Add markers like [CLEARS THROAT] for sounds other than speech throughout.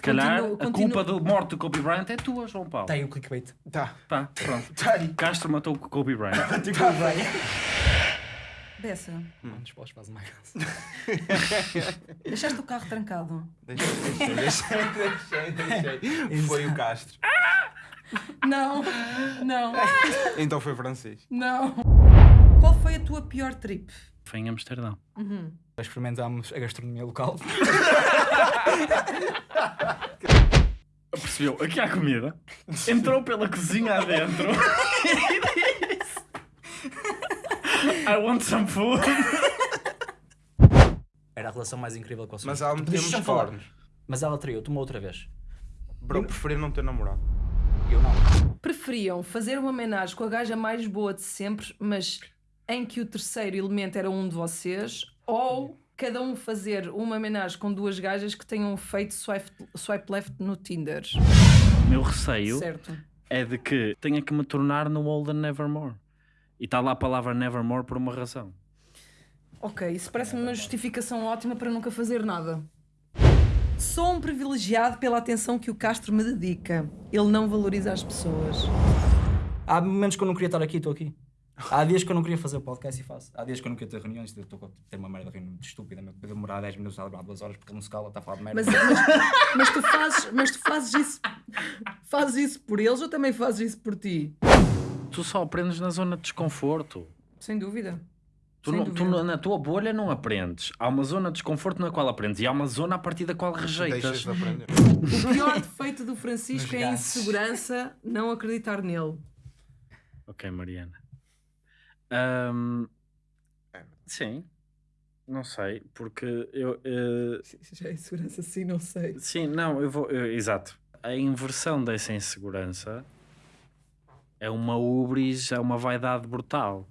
Se calhar Continuo- a continuo- culpa da morte do Kobe Bryant é tua, João Paulo. Tá aí o clickbait. Tá. Tá, pronto. [LAUGHS] Tá aí. Castro matou o Kobe Bryant. [LAUGHS] Dessa. Não nos podes fazer mais. [LAUGHS] Deixaste o carro trancado. Deixei, deixei, deixei, deixei, deixei. Foi o Castro. Não, não, Então foi francês. não. Qual foi a tua pior trip? Foi em Amsterdão. Experimentámos a gastronomia local. Percebeu? Aqui há comida. Entrou pela cozinha adentro. e disse: I want some food. Era a relação mais incrível que eu Mas ela meteu-me Deixa-me os falar. cornos. Mas ela traiu-te uma outra vez. Bro, preferi não ter namorado. Eu não. Preferiam fazer uma homenagem com a gaja mais boa de sempre, mas em que o terceiro elemento era um de vocês, ou cada um fazer uma homenagem com duas gajas que tenham feito swipe, swipe left no Tinder? Meu receio Certo. é de que tenha que me tornar no Olden Nevermore. E está lá a palavra Nevermore por uma razão. Ok, isso parece-me uma justificação ótima para nunca fazer nada. Sou um privilegiado pela atenção que o Castro me dedica. Ele não valoriza as pessoas. Há momentos que eu não queria estar aqui, estou aqui. Há dias que eu não queria fazer o podcast e faço. Há dias que eu não queria ter reuniões, estou a ter uma merda de reunião muito estúpida, meu. Podia demorar 10 minutos a demorar 2 horas porque ele não se cala, está a falar de merda. Mas, mas, mas tu fazes, mas tu fazes isso, fazes isso por eles ou também fazes isso por ti? Tu só aprendes na zona de desconforto. Sem dúvida. Tu, Sem não- tu dúvida. na- na tua bolha não aprendes. Há uma zona de desconforto na qual aprendes e há uma zona a partir da qual Deixas rejeitas. de aprender. O pior defeito do Francisco é a insegurança, não acreditar nele. Ok, Mariana. Ahm, É. sim, não sei, porque eu. eh, [LAUGHS] Já é insegurança, sim, não sei. sim, não, eu vou. eu- exato. A inversão dessa insegurança é uma ubris, é uma vaidade brutal.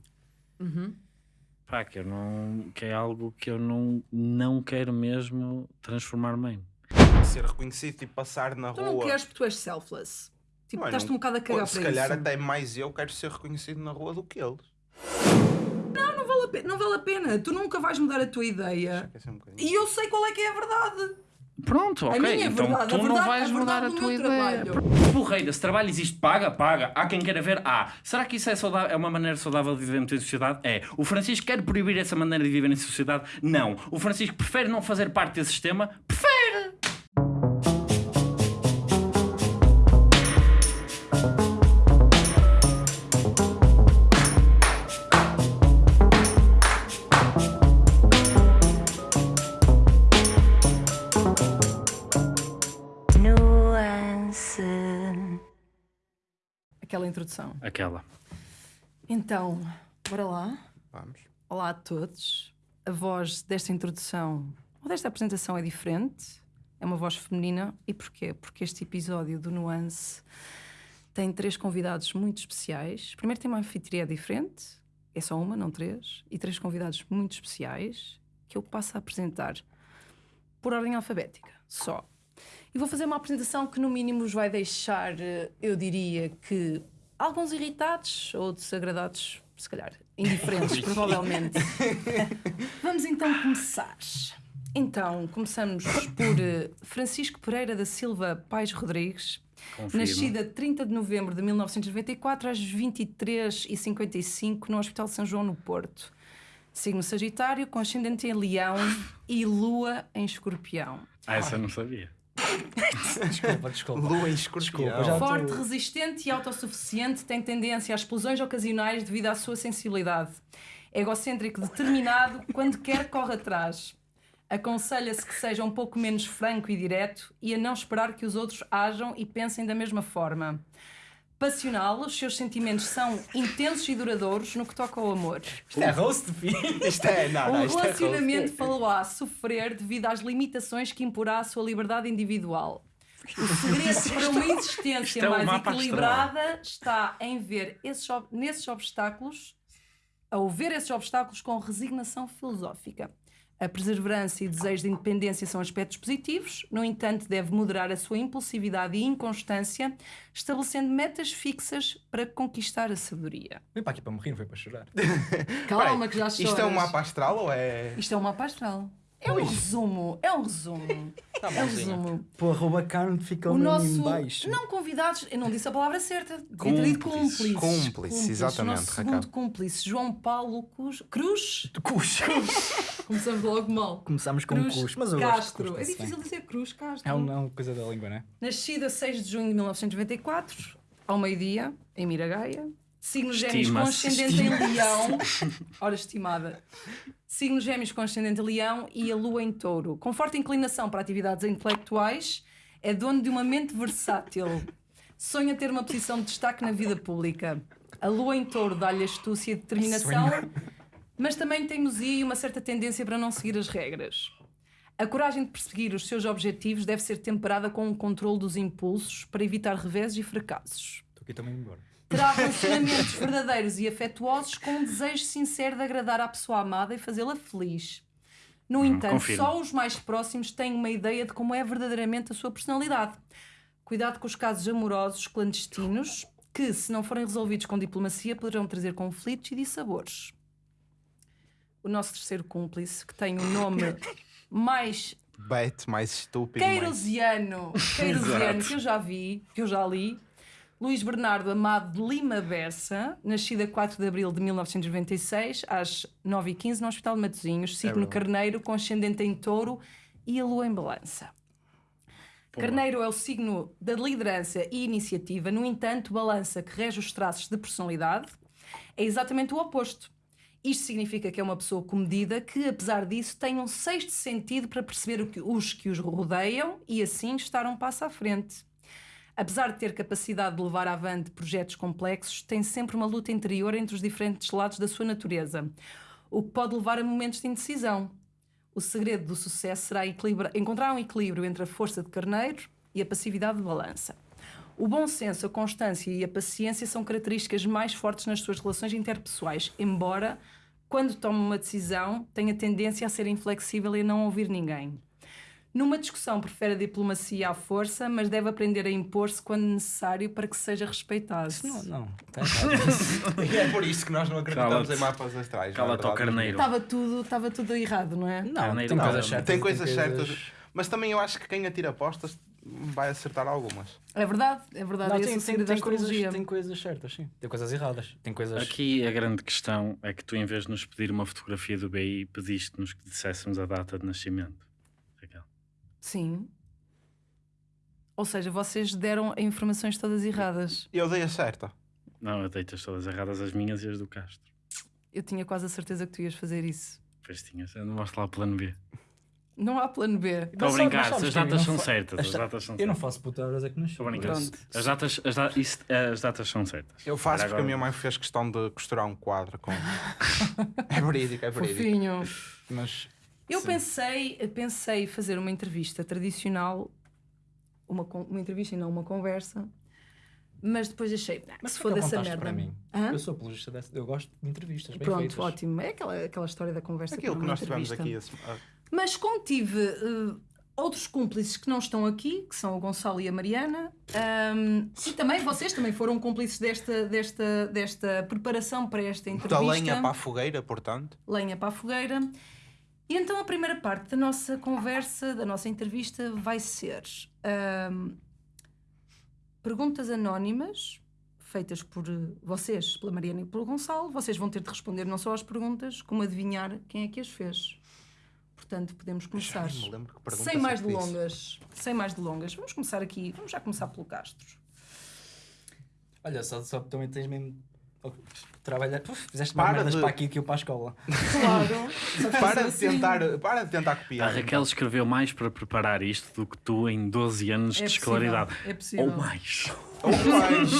Uhum. Pá, que eu não. que é algo que eu não, não quero mesmo transformar-me em. Ser reconhecido e passar na Tu rua. não queres porque tu és selfless. Tipo, Ué, estás-te um bocado a cagar Se calhar isso. até mais eu quero ser reconhecido na rua do que eles. Não vale, a pena, não vale a pena. Tu nunca vais mudar a tua ideia. Um. E eu sei qual é que é a verdade. Pronto, A ok. minha então verdade, tu a não verdade- vais a mudar a verdade tua ideia. trabalho. Porreira, se trabalho existe, paga, paga. Há quem queira ver, há. Será que isso é, saudável, é uma maneira saudável de viver em sociedade? É. O Francisco quer proibir essa maneira de viver em sociedade? Não. O Francisco prefere não fazer parte desse sistema? Prefere! Introdução. Aquela. Então, bora lá. Vamos. Olá a todos. A voz desta introdução ou desta apresentação é diferente. É uma voz feminina. E porquê? Porque este episódio do Nuance tem três convidados muito especiais. Primeiro tem uma anfitriã diferente. É só uma, não três. E três convidados muito especiais que eu passo a apresentar por ordem alfabética. Só. E vou fazer uma apresentação que, no mínimo, os vai deixar, eh, eu diria que, alguns irritados ou desagradados, se calhar, indiferentes, [LAUGHS] provavelmente. [LAUGHS] Vamos então começar. Então, começamos por eh, Francisco Pereira da Silva Pais Rodrigues, Confirmo. nascida 30 de novembro de 1994 às 23h55 no Hospital de São João, no Porto. Signo Sagitário, com ascendente em Leão e Lua em Escorpião. Ah, essa eu não sabia. Desculpa, desculpa. Lua em escorpião. Desculpa, Forte, tô- resistente e autossuficiente, tem tendência a explosões ocasionais devido à sua sensibilidade. Egocêntrico, determinado, quando quer, corre atrás. Aconselha-se que seja um pouco menos franco e direto e a não esperar que os outros ajam e pensem da mesma forma. Passional, os seus sentimentos são intensos e duradouros no que toca ao amor. Isto é roast, filho. Isto é, não, Um é relacionamento falou-á sofrer devido às limitações que imporá a sua liberdade individual. O [LAUGHS] segredo para uma existência é mais equilibrada está em ver esses, nesses obstáculos, ao ver esses obstáculos com resignação filosófica. A perseverança e desejo de independência são aspectos positivos, no entanto, deve moderar a sua impulsividade e inconstância, estabelecendo metas fixas para conquistar a sabedoria. Vim para aqui para morrer, não foi para chorar. [LAUGHS] Calma, que já choras. Isto é um mapa astral ou é. Isto é um mapa astral. É um resumo, é um resumo. [LAUGHS] Tá É um resumo. Pô, arroba carne fica O nosso. em baixo. Não convidados, eu não disse a palavra certa. Cúmplices. cúmplices. Cúmplice, exatamente, O nosso Raquel. segundo cúmplice, João Paulo Cruz. Cruz? Cus. [LAUGHS] Começamos logo mal. Começamos com Cruz cus, mas eu Castro. é difícil bem. dizer Cruz Castro. É uma, é uma coisa da língua, né? Nascido a 6 de junho de 1994, ao meio-dia, em Miragaia. Signo gêmeos com ascendente em leão. Hora estimada. Signo gêmeos com ascendente em leão e a lua em touro. Com forte inclinação para atividades intelectuais, é dono de uma mente versátil. Sonha ter uma posição de destaque na vida pública. A lua em touro dá-lhe astúcia e determinação, mas também teimosia e uma certa tendência para não seguir as regras. A coragem de perseguir os seus objetivos deve ser temperada com um controle dos impulsos para evitar reveses e fracassos. Estou aqui também embora. Terá [LAUGHS] relacionamentos verdadeiros e afetuosos com um desejo sincero de agradar à pessoa amada e fazê-la feliz. No entanto, confirmo. só os mais próximos têm uma ideia de como é verdadeiramente a sua personalidade. Cuidado com os casos amorosos clandestinos, que, se não forem resolvidos com diplomacia, poderão trazer conflitos e dissabores. O nosso terceiro cúmplice, que tem o nome mais Bete, mais estúpido. mais- Queirosiano, Queirosiano, [LAUGHS] que eu já vi, que eu já li. Luís Bernardo Amado de Lima Bessa, nascido a 4 de abril de 1996, às 9h15, no Hospital de Matosinhos, signo Carneiro, com ascendente em touro e a lua em balança. Carneiro é o signo da liderança e iniciativa, no entanto, balança que rege os traços de personalidade é exatamente o oposto. Isto significa que é uma pessoa comedida que, apesar disso, tem um sexto sentido para perceber os que os rodeiam e assim estar um passo à frente. Apesar de ter capacidade de levar avante projetos complexos, tem sempre uma luta interior entre os diferentes lados da sua natureza, o que pode levar a momentos de indecisão. O segredo do sucesso será encontrar um equilíbrio entre a força de carneiro e a passividade de balança. O bom senso, a constância e a paciência são características mais fortes nas suas relações interpessoais, embora, quando toma uma decisão, tenha tendência a ser inflexível e a não ouvir ninguém. Numa discussão, prefere a diplomacia à força, mas deve aprender a impor-se quando necessário para que seja respeitado. Não, não. [LAUGHS] E é por isso que nós não acreditamos em mapas astrais. não é Cala-te ao carneiro. Estava tudo, estava tudo errado, não é? Não, Carneiro tem não. coisas certas. Tem coisas certas. Mas também eu acho que quem atira apostas vai acertar algumas. É verdade, é verdade. Não, é tem, tem, tem, coisas, tem coisas certas, sim. Tem coisas erradas. Tem coisas. Aqui a grande questão é que tu, em vez de nos pedir uma fotografia do BI, pediste-nos que disséssemos a data de nascimento. Raquel. Sim. Ou seja, vocês deram informações todas erradas. Eu dei a certa. Não, eu dei-te as todas erradas, as minhas e as do Castro. Eu tinha quase a certeza que tu ias fazer isso. Pois tinhas, eu não mostro lá o plano B. Não há plano B. Estou a brincar, as datas são certas. as As da- datas são Eu não certas. faço puta horas é que nasci. Estou a brincar. As datas, as, da- isso- as datas são certas. Eu faço Agora- porque a minha mãe fez questão de costurar um quadro com. [LAUGHS] é verídico, é verídico. Fofinho. Mas Eu Sim. pensei, pensei fazer uma entrevista tradicional, uma, uma entrevista e não uma conversa, mas depois achei, "Ah, Mas se for dessa merda. para mim. Hã? Eu sou apologista dessa. Eu gosto de entrevistas bem Pronto, feitas. ótimo. É aquela, aquela história da conversa. aquilo que nós tivemos entrevista. aqui. esse- ah, Mas contive eh, outros cúmplices que não estão aqui, que são o Gonçalo e a Mariana, ahm, e também vocês também foram cúmplices desta, desta, desta preparação para esta entrevista. Da lenha para a fogueira, portanto. lenha para a fogueira. E então a primeira parte da nossa conversa, da nossa entrevista, vai ser ahm, perguntas anónimas feitas por eh, vocês, pela Mariana e pelo Gonçalo. Vocês vão ter de responder não só às perguntas, como adivinhar quem é que as fez. Portanto, podemos começar. Sem mais delongas. Sem mais delongas. Vamos começar aqui. Vamos já começar pelo Castro. Olha, só, só também tens mesmo. oh, Trabalhar. Uf, fizeste mais merdas de- para aqui que eu para a escola. Claro. [LAUGHS] Para de Assim. tentar, para de tentar A copiar. Raquel escreveu mais para preparar isto do que tu em 12 anos É de possível, escolaridade. É possível. Ou mais. Ou mais.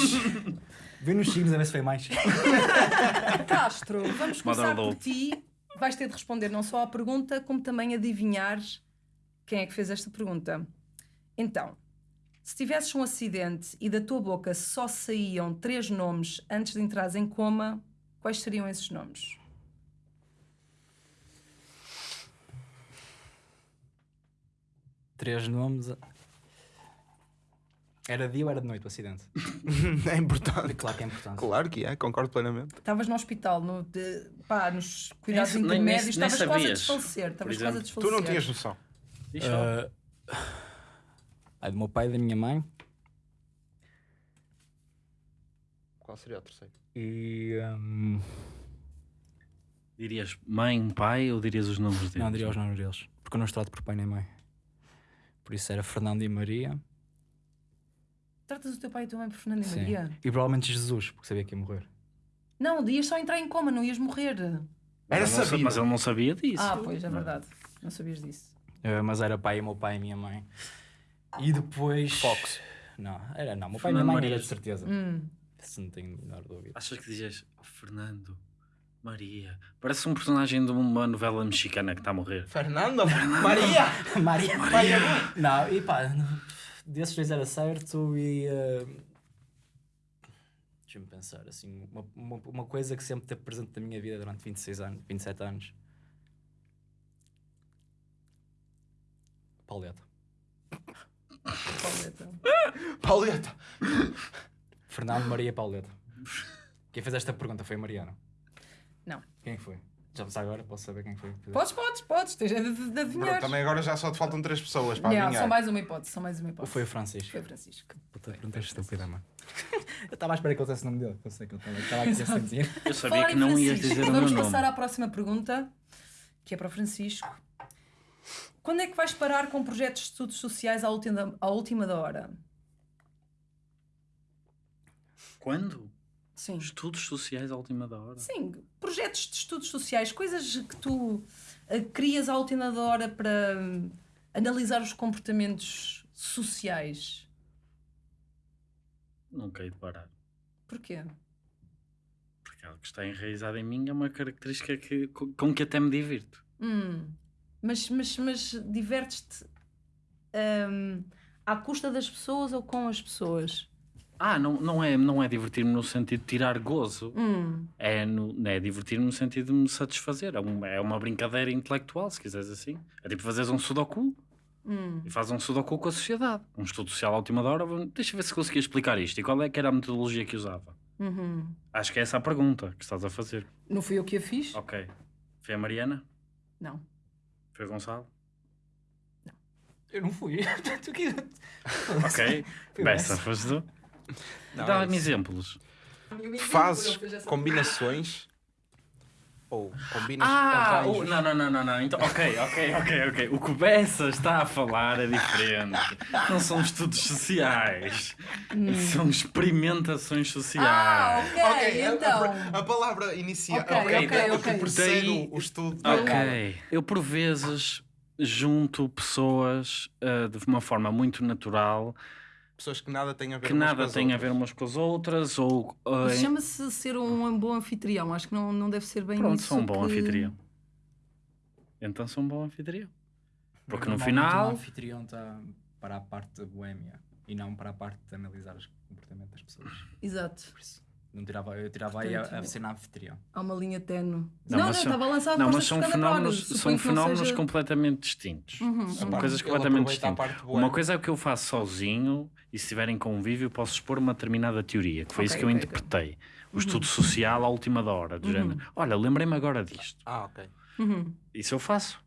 Vê nos signos a ver se foi mais. [LAUGHS] Castro, vamos começar por ti. Vais ter de responder não só à pergunta, como também adivinhar quem é que fez esta pergunta. Então, se tivesses um acidente e da tua boca só saíam três nomes antes de entrares em coma, quais seriam esses nomes? Três nomes. Era dia ou era de noite o acidente? [LAUGHS] É importante. Claro que é importante. Claro que é, concordo plenamente. Estavas no hospital, no, de- pá, nos cuidados Nem- nem- intermédios, nem estavas quase a desfalecer. Estavas quase a Tu desfalecer. não tinhas noção. Só. Ah, é do meu pai e da minha mãe. Qual seria o terceiro? E. hum, Dirias mãe, pai ou dirias os nomes deles? não, diria os nomes deles. Porque eu não os trato por pai nem mãe. Por isso era Fernando e Maria. Tratas o teu pai e a tua mãe por Fernando e Sim. Maria? E provavelmente Jesus, porque sabia que ia morrer. Não, ias só entrar em coma, não ias morrer. Era Mas ele não sa- sabido. Mas ele não sabia disso. Ah, pois, é verdade. Não sabias disso. Ah, mas era pai e meu pai e minha mãe. E depois. Fox. Não, era não. Meu pai e minha mãe Maria. era de certeza. Hum. Se não tenho a menor dúvida. Achas que dizias oh, Fernando, Maria? Parece um personagem de uma novela mexicana que está a morrer. Fernando? Maria! Maria, Maria. Não, e pá, desses dois era certo e. eh, Deixa-me pensar, assim, uma, uma, uma coisa que sempre teve presente na minha vida durante 26 anos, 27 anos. Pauleta. Pauleta. [LAUGHS] Pauleta! Fernando Maria Pauleta. Quem fez esta pergunta foi a Mariana. Não. Quem foi? Já já agora posso saber quem foi? que? Podes, podes, podes. Tens de, de, de Pronto, adivinhar. também agora já só te faltam três pessoas para Yeah, adivinhar. só mais uma hipótese, só mais uma Ou hipótese. foi o Francisco? Foi Francisco. Puta pergunta estúpida, mano. [LAUGHS] eu estava à espera que eu dissesse o nome dele, que eu sei que ele estava aqui a sentir. Eu sabia que não ias dizer o meu Vamos nome. passar à próxima pergunta, que é para o Francisco. Quando é que vais parar com projetos de estudos sociais à última, à última da hora? Quando? Sim. Estudos sociais à última da hora. Sim, projetos de estudos sociais, coisas que tu eh, crias à última da hora para hum, analisar os comportamentos sociais. Nunca hei de parar. Porquê? Porque algo que está enraizado em mim é uma característica que, com que até me divirto. Hum, mas, mas, mas divertes-te hum, à custa das pessoas ou com as pessoas? Ah, não, não é, não é divertir-me no sentido de tirar gozo. Hum, É, no, é divertir-me no sentido de me satisfazer. É, um- é uma brincadeira intelectual, se quiseres assim. É tipo fazeres um sudoku hum. e fazes um sudoku com a sociedade. Um estudo social à última da hora. vamos- Deixa eu ver se conseguia explicar isto. E qual é que era a metodologia que usava? Uhum. Acho que é essa a pergunta que estás a fazer. Não fui eu que a fiz? Ok. Foi a Mariana? Não. Foi o Gonçalo? Eu não fui. [LAUGHS] Tu que- Ok. [LAUGHS] Essa. foste tu? [LAUGHS] É Dá-me isso. exemplos. Fazes combinações ou combinas Ah, arranjos. o- não, não, não, não, não. Então, ok, ok, ok, ok. O que o Bessa está a falar é diferente. Não são estudos sociais. São experimentações Ah, sociais. ok, Ok, a- então. a, a palavra inicia Ok, ok, ok, o ok. que precede Daí- o estudo. Ok. Eu, por vezes, junto pessoas ah, de uma forma muito natural Pessoas que nada têm a ver que umas com nada as têm a outras. ver umas com as outras ou. em- chama-se ser um bom anfitrião. Acho que não, não deve ser bem Pronto, isso. sou um bom que- anfitrião. Então sou um bom anfitrião. Porque no final- O anfitrião está para a parte da boémia e não para a parte de analisar o comportamento das pessoas. Exato. Por isso, não tirava, eu tirava aí a, a cena anfitrião. Há uma linha tenue. Não, Não, são- estava a lançar Não, mas são fenómenos, são fenómenos seja- completamente distintos. Uhum, São ok. coisas completamente distintas. parte. Uma coisa é o que eu faço sozinho e se estiver em convívio posso expor uma determinada teoria, que foi isso Ok, que eu ok, ok. interpretei. O estudo social à última da hora, do Uhum. género. Olha, lembrei-me agora disto. Ah, ok. Uhum. Isso eu faço.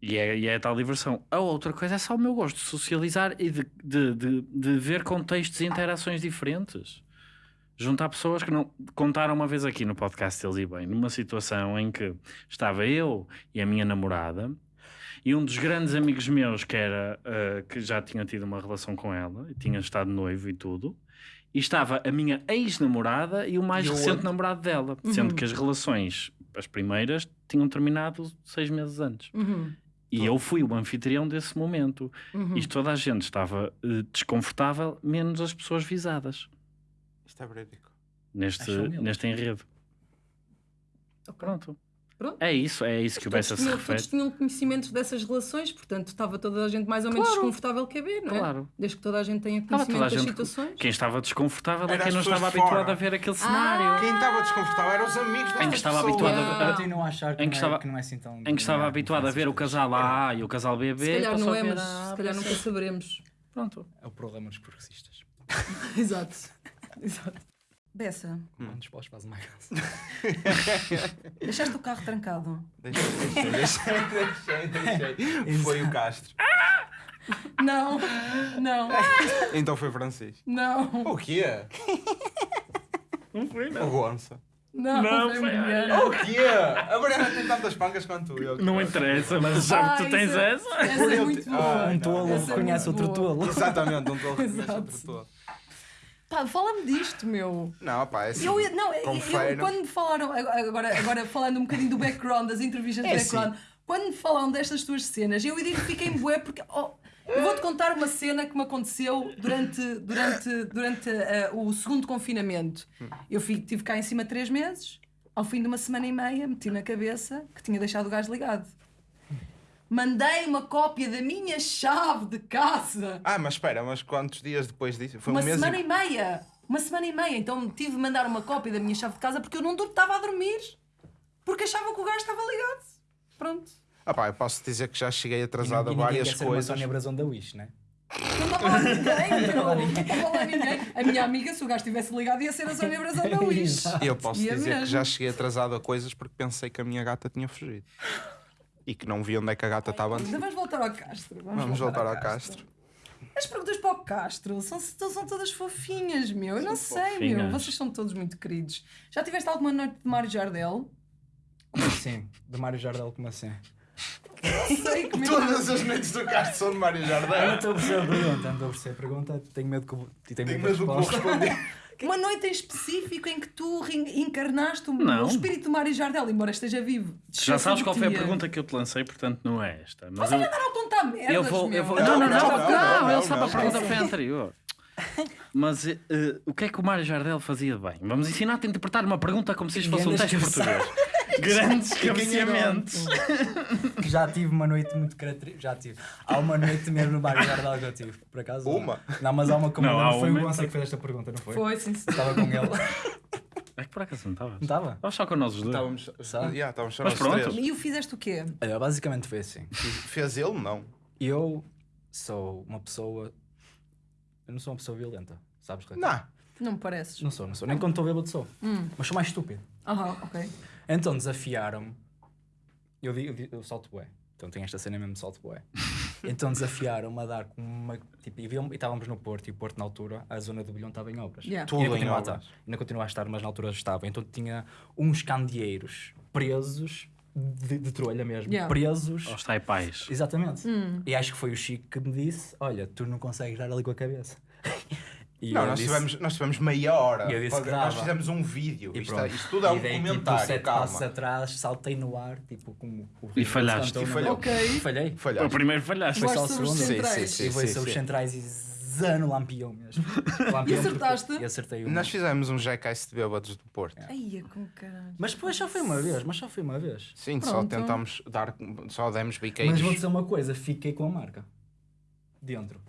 E é, e é a tal diversão. A outra coisa é só o meu gosto de socializar e de, de, de, de ver contextos e interações diferentes. Juntar pessoas que não. Contaram uma vez aqui no podcast Eles e Bem, numa situação em que estava eu e a minha namorada e um dos grandes amigos meus que era ah, que já tinha tido uma relação com ela e tinha estado noivo e tudo. E estava a minha ex-namorada e o mais E o recente outro? namorado dela, Uhum. sendo que as relações, as primeiras, tinham terminado seis meses antes. Uhum. E eu fui o anfitrião desse momento. Uhum. E toda a gente estava eh, desconfortável, menos as pessoas visadas Isto é verídico. neste, neste enredo. Ok. Pronto. Pronto. É isso, é isso que o Bessa se tinham, refere. todos tinham conhecimento dessas relações, portanto estava toda a gente mais ou menos Claro. desconfortável que a ver, não é? Claro. Desde que toda a gente tenha conhecimento toda a das gente- situações. Quem estava desconfortável é Era quem não estava habituado a ver aquele Ah, cenário. Quem estava desconfortável eram os amigos dessas Em que estava habituado a- Yeah. Eu continuo a achar que, Em que é, estava- que não é assim tão. Em que estava habituado a ver o casal. A e o casal BB. Se calhar não a é, mas a se calhar nunca saberemos. Pronto. É o problema dos progressistas. [LAUGHS] Exato. [LAUGHS] Exato. Bessa, Mano, os paus fazem mais graça. deixaste o carro trancado. Deixei, deixei, deixei, deixei, deixei. Foi o Castro. Não, não, [LAUGHS] Então foi Francisco. não, O quê? Não foi, O Gonça. não. Não, foi mulher. O quê? A Mariana tem tantas pancas quanto eu. Não interessa, mas já Ah, que tu tens isso é- essa. Essa é muito boa. Ai, Um tolo é reconhece muito outro tolo. Exatamente, um tolo reconhece outro tolo. Pá, fala-me disto, meu. Não, pá, é assim. Eu, não, eu, confere. eu- quando me falaram, agora, agora falando um bocadinho do background, das entrevistas de É background, quando me falaram destas tuas cenas, eu identifiquei-me bué porque. oh, eu vou-te contar uma cena que me aconteceu durante, durante, durante eh, o segundo confinamento. Eu fui, tive cá em cima três meses, ao fim de uma semana e meia, meti na cabeça que tinha deixado o gás ligado. Mandei uma cópia da minha chave de casa. Ah, mas espera, mas quantos dias depois disso? Foi Uma um mês semana e... e meia. Uma semana e meia. Então tive de mandar uma cópia da minha chave de casa porque eu não estava a dormir. Porque achava que o gás estava ligado. Pronto. Ah pá, eu posso dizer que já cheguei atrasado a várias quer ser uma coisas. Sónia Brasão da Wish, né? Não estava lá [LAUGHS] ninguém. Não estava lá ninguém. A minha amiga, se o gás estivesse ligado, ia ser a Sónia Brasão da [LAUGHS] Wish. Eu posso Ia dizer que já cheguei atrasado a coisas porque pensei que a minha gata tinha fugido. E que não vi onde é que a gata estava antes. Ainda vamos voltar ao Castro. Vamos voltar ao Castro. As perguntas para o Castro são, são todas fofinhas, meu. Eu não sei, meu. fofinhas. Vocês são todos muito queridos. Já tiveste alguma noite de Mário Jardel? Como assim? Do Mário Jardel, como assim? Sei é Todas as noites do Castro são de Mário Eu não Jardel. estou a perceber a pergunta, não estou a perceber a pergunta. Tenho medo que eu- tenho Tenho medo que vou responder. [LAUGHS] Uma noite em específico em que tu encarnaste o, espírito do Mário Jardel, embora esteja vivo. Já sabes qual foi a pergunta que eu te lancei, portanto não é esta. Mas Você eu, vai dar apontar merdas, eu vou. Eu vou Não, não, não, não, não, não, não, não, ele sabe não, a pergunta foi anterior. Mas eh, o que é que o Mário Jardel fazia de bem? Vamos ensinar-te a interpretar uma pergunta como se isto fosse um teste português. [LAUGHS] Grandes cabeceamentos. [LAUGHS] Que já tive uma noite muito característica. Já tive. Há uma noite mesmo no Mário Jardel que eu tive, por acaso. Uma? Não, mas há uma como Não, lembro, Foi uma o Gonçalo que fez esta pergunta, não foi? Foi, sim, sim. Estava com ele. É que por acaso não estavas? Não estava? Estavas só com nós os dois. Estávamos, Sabe? yeah, estávamos só Mas nós pronto. três. E o fizeste o quê? Olha, basicamente foi assim. Fez ele? Não. Eu sou uma pessoa. Eu não sou uma pessoa violenta, sabes? Não. Não me pareces. Não sou, não sou. Nem quando estou bêbado sou. Hum. Mas sou mais estúpido. Aham, ok. Então desafiaram-me. Eu, digo, eu, digo- eu salto bué. Então tem esta cena mesmo de salto bué. [LAUGHS] Então desafiaram-me a dar com uma. Tipo, e, viam- e estávamos no Porto, e o Porto na altura, a zona do bilhão estava em obras. Yeah. E Tudo ainda em continua a obras. estar. Ainda continua a estar, mas na altura estava. Então tinha uns candeeiros presos, de, de trolha mesmo, Yeah. presos. Aos taipais. Exatamente. E acho que foi o Chico que me disse: Olha, tu não consegues dar ali com a cabeça. E Não, nós disse- tivemos, nós tivemos meia hora. E eu disse que Nós fizemos um vídeo. E Isto, pronto. é- isto tudo é um dei, tipo, comentário, sete passos calma. atrás, saltei no ar, tipo, como o E falhaste. E falhou. Ok. Falhei. O Falhaste. primeiro falhaste. Foi só o segundo. Sim, centrais. sim, E sim. foi sobre os centrais e zano lampião mesmo. [LAUGHS] Lampião E acertaste? porque- E acertei uma. Nós fizemos um jackass de bêbados do Porto. Ai, com caralho. Mas depois só foi uma vez, mas só foi uma vez. Sim, só Pronto. tentámos dar. Só demos Mas biqueiros. vou dizer uma coisa, fiquei com a marca. Dentro.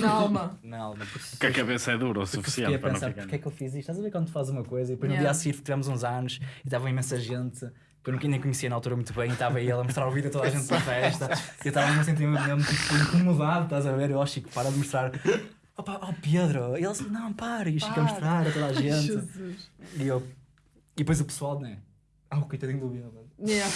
Na alma. Na alma. Porque Porque a cabeça é dura o suficiente a para não pensar, ficar. porque é que eu fiz isto? Estás a ver quando tu fazes uma coisa e depois no Yeah. dia a seguir tivemos uns anos e estava imensa gente que eu nunca nem conhecia na altura muito bem e estava ele a mostrar o vídeo a toda a gente da festa e eu estava a sentir mesmo tipo incomodado, estás a ver? Eu, ó Chico, para de mostrar. Opa, ó Pedro, e ele assim, não, para, e o Chico a mostrar a toda a gente. Jesus. E eu, e depois o pessoal, né? Ah, o coitadinho do. Yeah.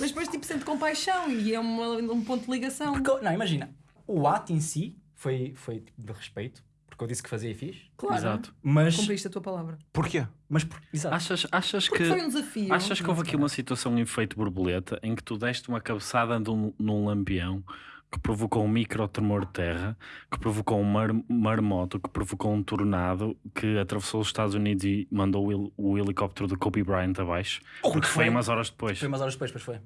Mas depois, tipo, sente compaixão e é uma- um ponto de ligação. Porque, não, imagina, o ato em si foi, foi tipo, de respeito, porque eu disse que fazia e fiz, Claro. Exato. mas. Cumpriste a tua palavra. Porquê? Mas, por- exato. Achas, achas Porque que. foi um desafio. Achas que houve aqui uma situação em efeito borboleta em que tu deste uma cabeçada num, num lampião que provocou um micro tremor de terra, que provocou um mar, marmoto, que provocou um tornado que atravessou os Estados Unidos e mandou o, o helicóptero do Kobe Bryant abaixo? Porque foi foi? umas horas depois. Foi umas horas depois, pois foi.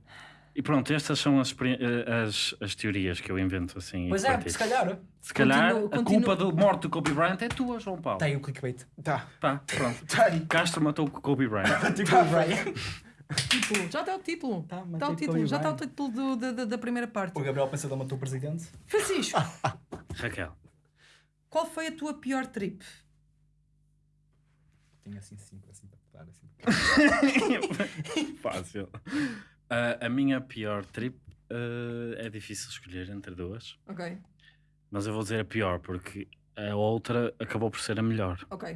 E pronto, estas são as, eh, as, as teorias que eu invento assim. e Pois é, se calhar. Se calhar Continua- a continua- culpa da morte do Kobe Bryant é tua, João Paulo. Tem o clickbait. Tá. Tá, pronto. [LAUGHS] Tá. Castro matou o Kobe Bryant. [LAUGHS] Tipo o Brian. [LAUGHS] Título. Já está o título. Tá, mas Está o título. Kobe Já está o Bryant. título do- da- da- da primeira parte. O Gabriel Pensador matou o presidente. Francisco, Raquel. qual foi a tua pior trip? Tinha assim cinco, assim para dar, assim. Fácil. Ah, a minha pior trip ah, é difícil escolher entre duas, Ok. mas eu vou dizer a pior porque A outra acabou por ser a melhor. Ok.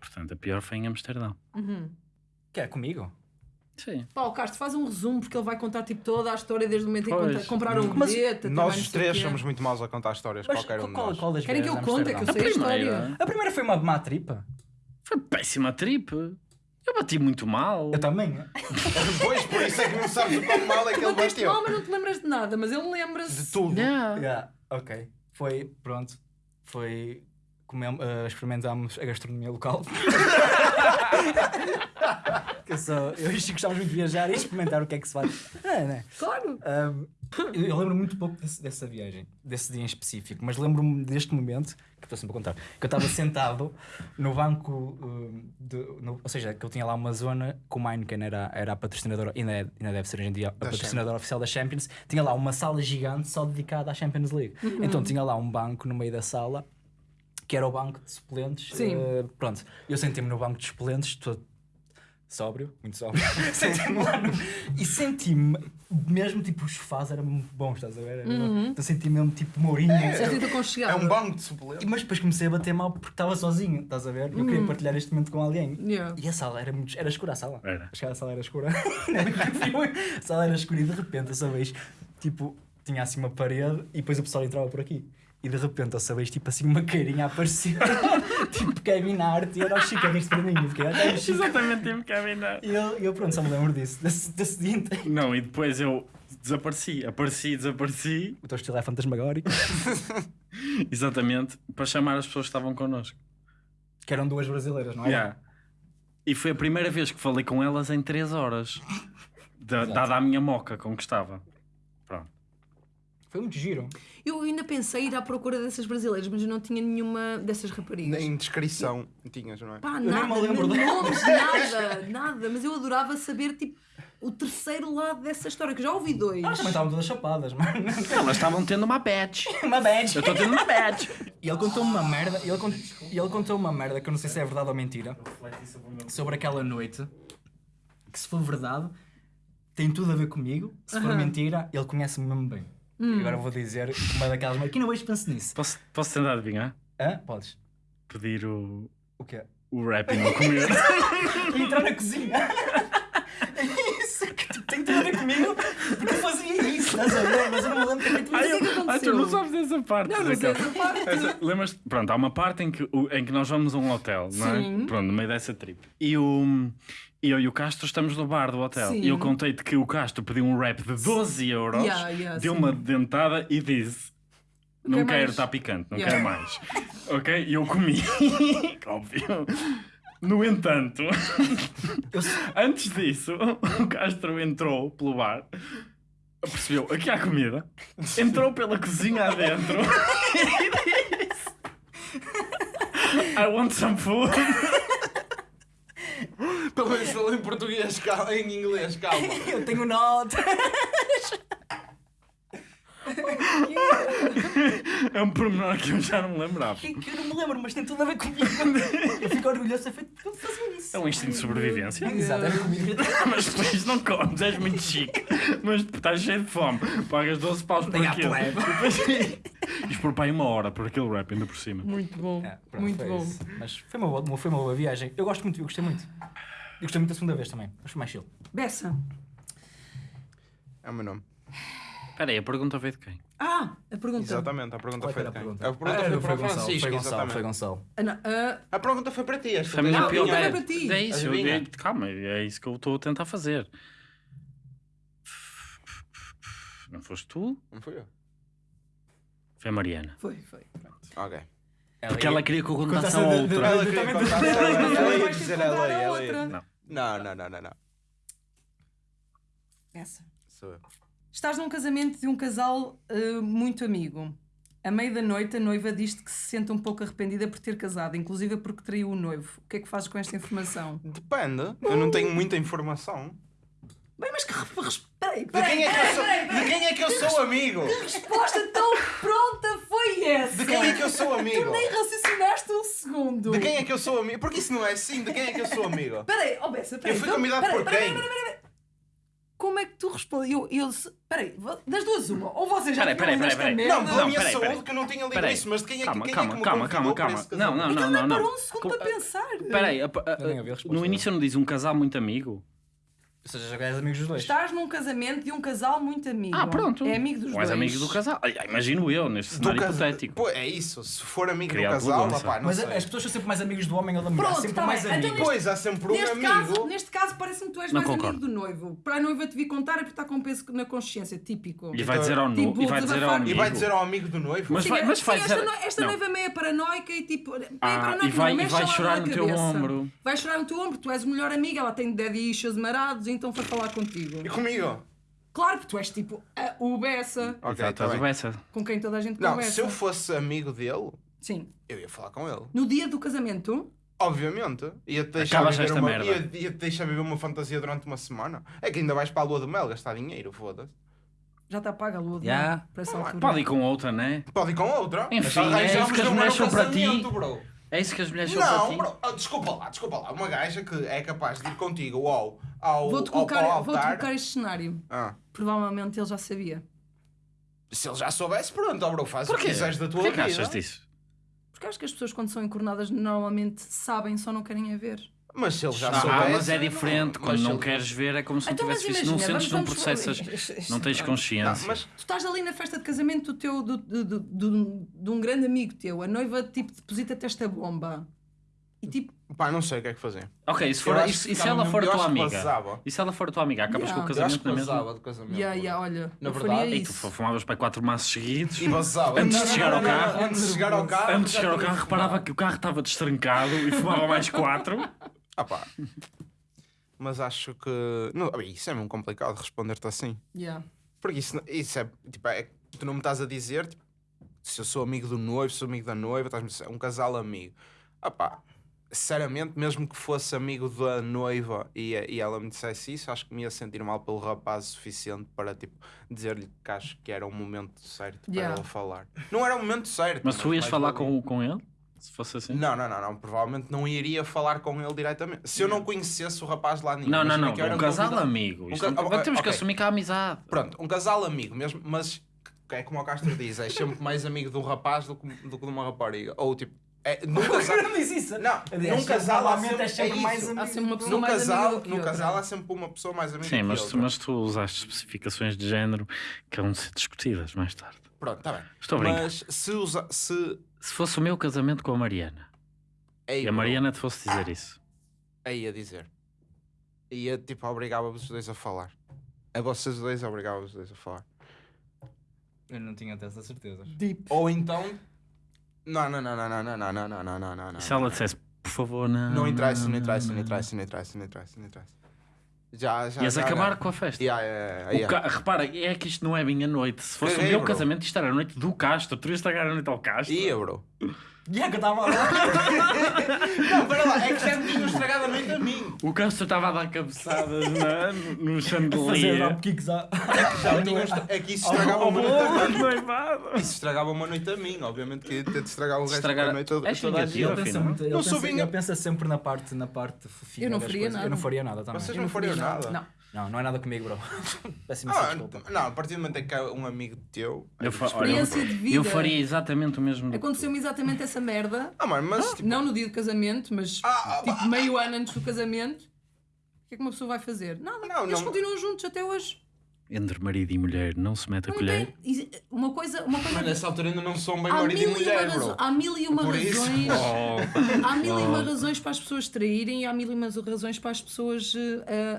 Portanto, a pior foi em Amsterdão. Que é comigo? Sim. Pá, o Castro faz um resumo porque ele vai contar tipo toda a história desde o momento em que compraram o bilhete. até Nós os três quê. somos muito maus a contar histórias, Mas qualquer um de qual, nós. qual das Querem que eu a conte? É que eu sei a história. A primeira foi uma má tripa. Foi péssima trip. Eu bati muito mal. Eu também. Pois, por isso é que não sabes o quão mal é que ele Bateste mal, bateu. mas não te lembras de nada, mas ele lembra-se. De tudo. Yeah. Yeah, ok. Foi, pronto. Foi. Uh, experimentámos a gastronomia local. [LAUGHS] [LAUGHS] que eu, sou, eu e o Chico muito de viajar e experimentar o que é que se faz. É, né? Claro. Um, eu, eu lembro muito pouco desse- dessa viagem, desse dia em específico, mas lembro-me deste momento, que estou sempre a contar, que eu estava [LAUGHS] sentado no banco, de, no- ou seja, que eu tinha lá uma zona que o Heineken era, era a patrocinadora, ainda, é- ainda deve ser hoje em dia a patrocinadora oficial da Champions, tinha lá uma sala gigante só dedicada à Champions League. Então tinha lá um banco no meio da sala, que era o banco de suplentes. Sim. eh, pronto, eu sentei-me no banco de suplentes, todo sóbrio, muito sóbrio, senti-me lá no... e senti-me mesmo tipo os sofás eram muito bons, estás a ver? Era- Então senti-me mesmo tipo Mourinho. Sentiste É aconchegado. um banco de suplentes. E- Mas depois comecei a bater mal porque estava sozinho, estás a ver? Eu queria partilhar este momento com alguém. Yeah. E a sala era muito. Era escura a sala. Era. Acho que a sala era escura. [LAUGHS] É a sala era escura e de repente, essa vez, tipo, tinha assim uma parede e depois o pessoal entrava por aqui. E de repente, essa vez, tipo assim, uma carinha a aparecer. [LAUGHS] tipo, Kevin Hart e era o Chico a rir-se para mim. Eu fiquei, ok, Chico. Exatamente, tive que caminhar. E eu, eu, pronto, só me lembro disso, desse, desse dia inteiro. Não, e depois eu desapareci. Apareci, desapareci. O teu estilo é fantasmagórico. [LAUGHS] Exatamente. Para chamar as pessoas que estavam connosco. Que eram duas brasileiras, não é? Yeah. E foi a primeira vez que falei com elas em 3 horas. Da- dada a minha moca com que estava. Pronto. Foi muito giro. Eu ainda pensei em ir à procura dessas brasileiras, mas eu não tinha nenhuma dessas raparigas. Nem descrição tinhas, não é? Pá, nem nada, me lembro nem nomes, nada, nada. Mas eu adorava saber, tipo, o terceiro lado dessa história, que eu já ouvi dois. Elas também estavam todas chapadas, mano. Elas estavam tendo uma badge. Uma badge. Eu estou tendo uma badge. E ele contou uma merda, e ele, cont... e ele contou uma merda que eu não sei se é verdade ou mentira, sobre aquela noite, que se for verdade, tem tudo a ver comigo, se for mentira, ele conhece-me mesmo bem. E agora eu vou dizer uma daquelas não vejo penso nisso. Posso, posso tentar adivinhar? Hã? Podes. Pedir o, O quê? o rap e não comer. E entrar na cozinha. [LAUGHS] É isso, que tipo, tem tudo a ver comigo, porque fazia isso, estás a ver? Mas eu não me lembro Mas o que é que Ah, tu aconteceu? não sabes dessa parte. Não, não sei essa parte. Essa- Lembras? Pronto, há uma parte em que, em que nós vamos a um hotel, não é? Sim. Pronto, no meio dessa trip. E, o, e eu e o Castro estamos no bar do hotel. Sim. E eu contei-te que o Castro pediu um rap de 12 euros, Yeah, yeah, deu sim. uma dentada e disse: Não quer quero, mais." está picante, não Yeah. quero mais. [LAUGHS] ok? E eu comi, [LAUGHS] óbvio. No entanto, [LAUGHS] antes disso, o Castro entrou pelo bar, percebeu aqui há comida, [LAUGHS] entrou pela cozinha adentro e [LAUGHS] disse: I want some food. Pelo menos falou em português, calma, em inglês, calma. Eu tenho nota. É um pormenor que eu já não me lembrava. Que que eu não me lembro, mas tem tudo a ver comigo. Eu fico orgulhoso de ser feito porque eu fazia isso. É um instinto de sobrevivência. Exato, é comigo. [LAUGHS] Mas depois não comes, és muito chique. Mas estás cheio de fome. Pagas 12 paus por a aquilo. E Isto por pai uma hora por aquele rap ainda por cima. Muito bom. É, pronto, muito foi bom. isso. Mas foi uma, boa, foi uma boa viagem. Eu gosto muito, eu gostei muito. Eu gostei muito da segunda vez também. Acho mais chill. Bessa. É o meu nome. Espera aí, a pergunta veio de quem? Ah, a pergunta. Exatamente, a pergunta Qual é foi era de a quem? pergunta? A pergunta Ah, foi foi para o Gonçalo, Francisco, foi Gonçalo, exatamente. foi Gonçalo. Ah, não, ah, A pergunta foi para ti, esta a minha Não, não é, é para ti. é isso, eu Adivinha. dei- calma, é isso que eu estou a tentar fazer. Não foste tu? Não fui eu. Foi a Mariana. foi, foi. Ok. Porque ela queria que eu contasse a Contasse de- de- outra. Ela queria contar, ela, ia dizer ela ela. Não. Não, não, não, não, não. Essa. Sou eu. Estás num casamento de um casal ah, muito amigo. A meio da noite, a noiva diz-te que se sente um pouco arrependida por ter casado, inclusive porque traiu o noivo. O que é que fazes com esta informação? Depende, eu não tenho muita informação. Bem, mas que peraí, De quem é que eu peraí, sou, peraí, de quem é que eu sou amigo? Que resposta tão pronta foi essa? De quem é que eu sou amigo? Tu nem raciocinaste um segundo. De quem é que eu sou amigo? Porque isso não é assim, de quem é que eu sou amigo? Peraí, oh Bessa, peraí. Eu fui então- convidado por quem? peraí, peraí, peraí. Como é que tu respondes? Eu, eu, peraí, das duas uma, ou vocês já Peraí, peraí, esta peraí, peraí. merda, Não, pela Não, minha peraí, saúde peraí. que eu não tinha lido Peraí. isso, mas de quem é, que- Calma, quem calma, é que me calma, convidou calma, esse calma. Não, casamento? não, Então não, nem não. parou não. um segundo Co- para pensar. Espera aí, a- a- Eu nem ouvi a resposta. no início não diz um casal muito amigo? Ou seja, já és amigos dos dois. Estás num casamento de um casal muito amigo. Ah, pronto. É amigo dos Ou és dois. amigo do casal? Ai, Imagino eu, neste Do cenário casa- hipotético. Pô, é isso, se for amigo Criado do casal, opá, não Mas sei. as pessoas são sempre mais amigos do homem ou da mulher. Pronto, sempre tá mais bem. Então amigos. Pois, há sempre um Neste amigo. caso, neste caso parece-me que tu és Não mais concordo. amigo do noivo. Para a noiva te vir contar é porque está com um peso na consciência, típico. E vai dizer ao, nu, Tipo, e vai dizer ao desabafar. amigo. E vai dizer ao amigo do noivo. Mas Sim, vai, é- mas sim, vai esta, dizer... no- esta Não. noiva é meia paranoica e tipo. Meia Ah, paranoica, e vai- não, e mexe vai chorar na no teu cabeça. ombro. Vai chorar no teu ombro, tu és o melhor amigo, ela tem daddy issues marados, então foi falar contigo. E comigo? Claro que tu és tipo a o Bessa, Ok, Exato, tá bem. bessa. com quem toda a gente Não, conversa. se eu fosse amigo dele, Sim. eu ia falar com ele. No dia do casamento, Obviamente. Ia-te deixar, Acabas viver esta uma, merda. ia, ia-te deixar viver uma fantasia durante uma semana. É que ainda vais para a lua de mel gastar dinheiro, foda-se. já está paga a lua de Já. mel para essa altura. Pode ir com outra, né? Pode ir com outra. Enfim, é isso que as mulheres são para ti. casamento, bro. É isso que as mulheres são para Não, ti? bro, ah, desculpa lá, desculpa lá. Uma gaja que é capaz de ir contigo ao, ao, Vou-te ao, colocar, ao vou-te altar. colocar este cenário. Ah, Provavelmente ele já sabia. se ele já soubesse, pronto, ó, bro, faz o que Porquê? quiseres da tua Porquê que vida. achas disso? Porque acho que as pessoas, quando são encornadas, normalmente sabem, só não querem a ver. Mas se ele já Ah, soubesse... mas é diferente. não- Quando não se ele- queres ver, é como se não Então, tivesse visto. Não sentes, processas, Isto- não tens isto- Não, consciência. mas Tu estás ali na festa de casamento do teu, do, do, do, do- de um grande amigo teu, a noiva tipo deposita-te esta bomba. E tipo, pá, não sei o que é que fazer. Ok, se, Eu for, e se, e se ela for eu tua amiga? E se ela for tua amiga, acabas Yeah. com o Eu acho casamento que na mesma? casamento. yeah, yeah, olha, Na verdade, E tu fumavas para quatro maços seguidos. E vazava. Antes de chegar ao carro. Antes de chegar ao carro. Antes de chegar ao carro, reparava que o carro estava destrancado e fumava mais quatro. [LAUGHS] Ah pá. Mas acho que. Não, bem, isso é mesmo complicado responder-te assim. Yeah. Porque isso, isso é. Tipo, é, tu não me estás a dizer tipo, se eu sou amigo do noivo, se sou amigo da noiva, estás-me a dizer, é um casal amigo. Ah pá. Sinceramente, mesmo que fosse amigo da noiva e, e ela me dissesse isso, acho que me ia sentir mal pelo rapaz o suficiente para tipo, dizer-lhe que acho que era o momento certo para Yeah. ela falar. Não era o momento certo. Mas tu ias mais falar valia. com, com ele? Se fosse assim? Não, não, não, não, provavelmente não iria falar com ele diretamente. Se eu não conhecesse o rapaz lá nenhum. Não, não, imagina não. que Um casal convidado- amigo. Um Isto ca- não- Temos que ok. assumir que há amizade. Pronto, um casal amigo mesmo, mas que é como o Castro diz, é sempre mais amigo de um rapaz do que, do que de uma rapariga. Ou tipo, é, num casal. Não disse isso. Não, Aliás, num casal há sempre, é sempre é mais amigo. Há sempre uma pessoa Num mais amiga casal, que num outra. casal há sempre uma pessoa mais amiga Sim, que mas, outra. mas tu usaste especificações de género que vão ser discutidas mais tarde. Pronto, está bem. Estou a brincar. Mas se usa. Se. Se fosse o meu casamento com a Mariana Ei, e a Mariana te fosse dizer isso, Aí a dizer. Ia tipo, obrigava-vos os dois a falar. A vocês dois obrigava-vos os dois a falar. Eu não tinha dessas certezas. Deep. Ou então. Não, não, não, não, não, não, não, não, não, não, não, não, não. e se ela dissesse, por favor, não. Não interessa, não interessa, não interessa, não interessa, não interessa, não interessa. Já, já. Ias já, acabar já. com a festa. Yeah, yeah, yeah, ca- Repara, é que isto não é bem a noite. Se fosse Caguei, o meu bro. casamento, isto era a noite do Castro. Tu ias estragar a noite ao Castro. Ia, bro. Já que eu estava lá. Não, para lá, é que já me tinham estragado a noite a mim. O Castro estava a dar cabeçadas na, no Fazer chandelier. dropkicks à. Já me tinham estra- É que isso estragava uma noite a mim. Isso estragava uma noite a mim, obviamente que ia ter de estragar o resto Estragar- da noite a És toda a gente. Ele pensa muito. Ele Não sou pensa, vinga- ele pensa sempre na parte, na parte fofinha. Eu não faria nada. Eu não faria nada também. Vocês não fariam faria nada? Não. Não, não é nada comigo, bro. [LAUGHS] Imensa Ah, desculpa. não, a partir do momento em que é um amigo teu. Eu, fa- olha, Experiência de vida. eu faria exatamente o mesmo. Aconteceu-me exatamente essa merda. Ah, mano, mas tipo. Não no dia do casamento, mas Ah, ah, tipo meio ano antes do casamento. O que é que uma pessoa vai fazer? Nada. Não, Eles não- continuam juntos até hoje. Entre marido e mulher não se mete a Não colher. tem- Uma coisa. Uma coisa Mas nessa altura ainda não são bem há, marido e mil e uma mulher, razo- bro. há mil e uma Por isso. razões. Oh, Há mil e uma razões para as pessoas traírem e há mil e uma razões para as pessoas uh,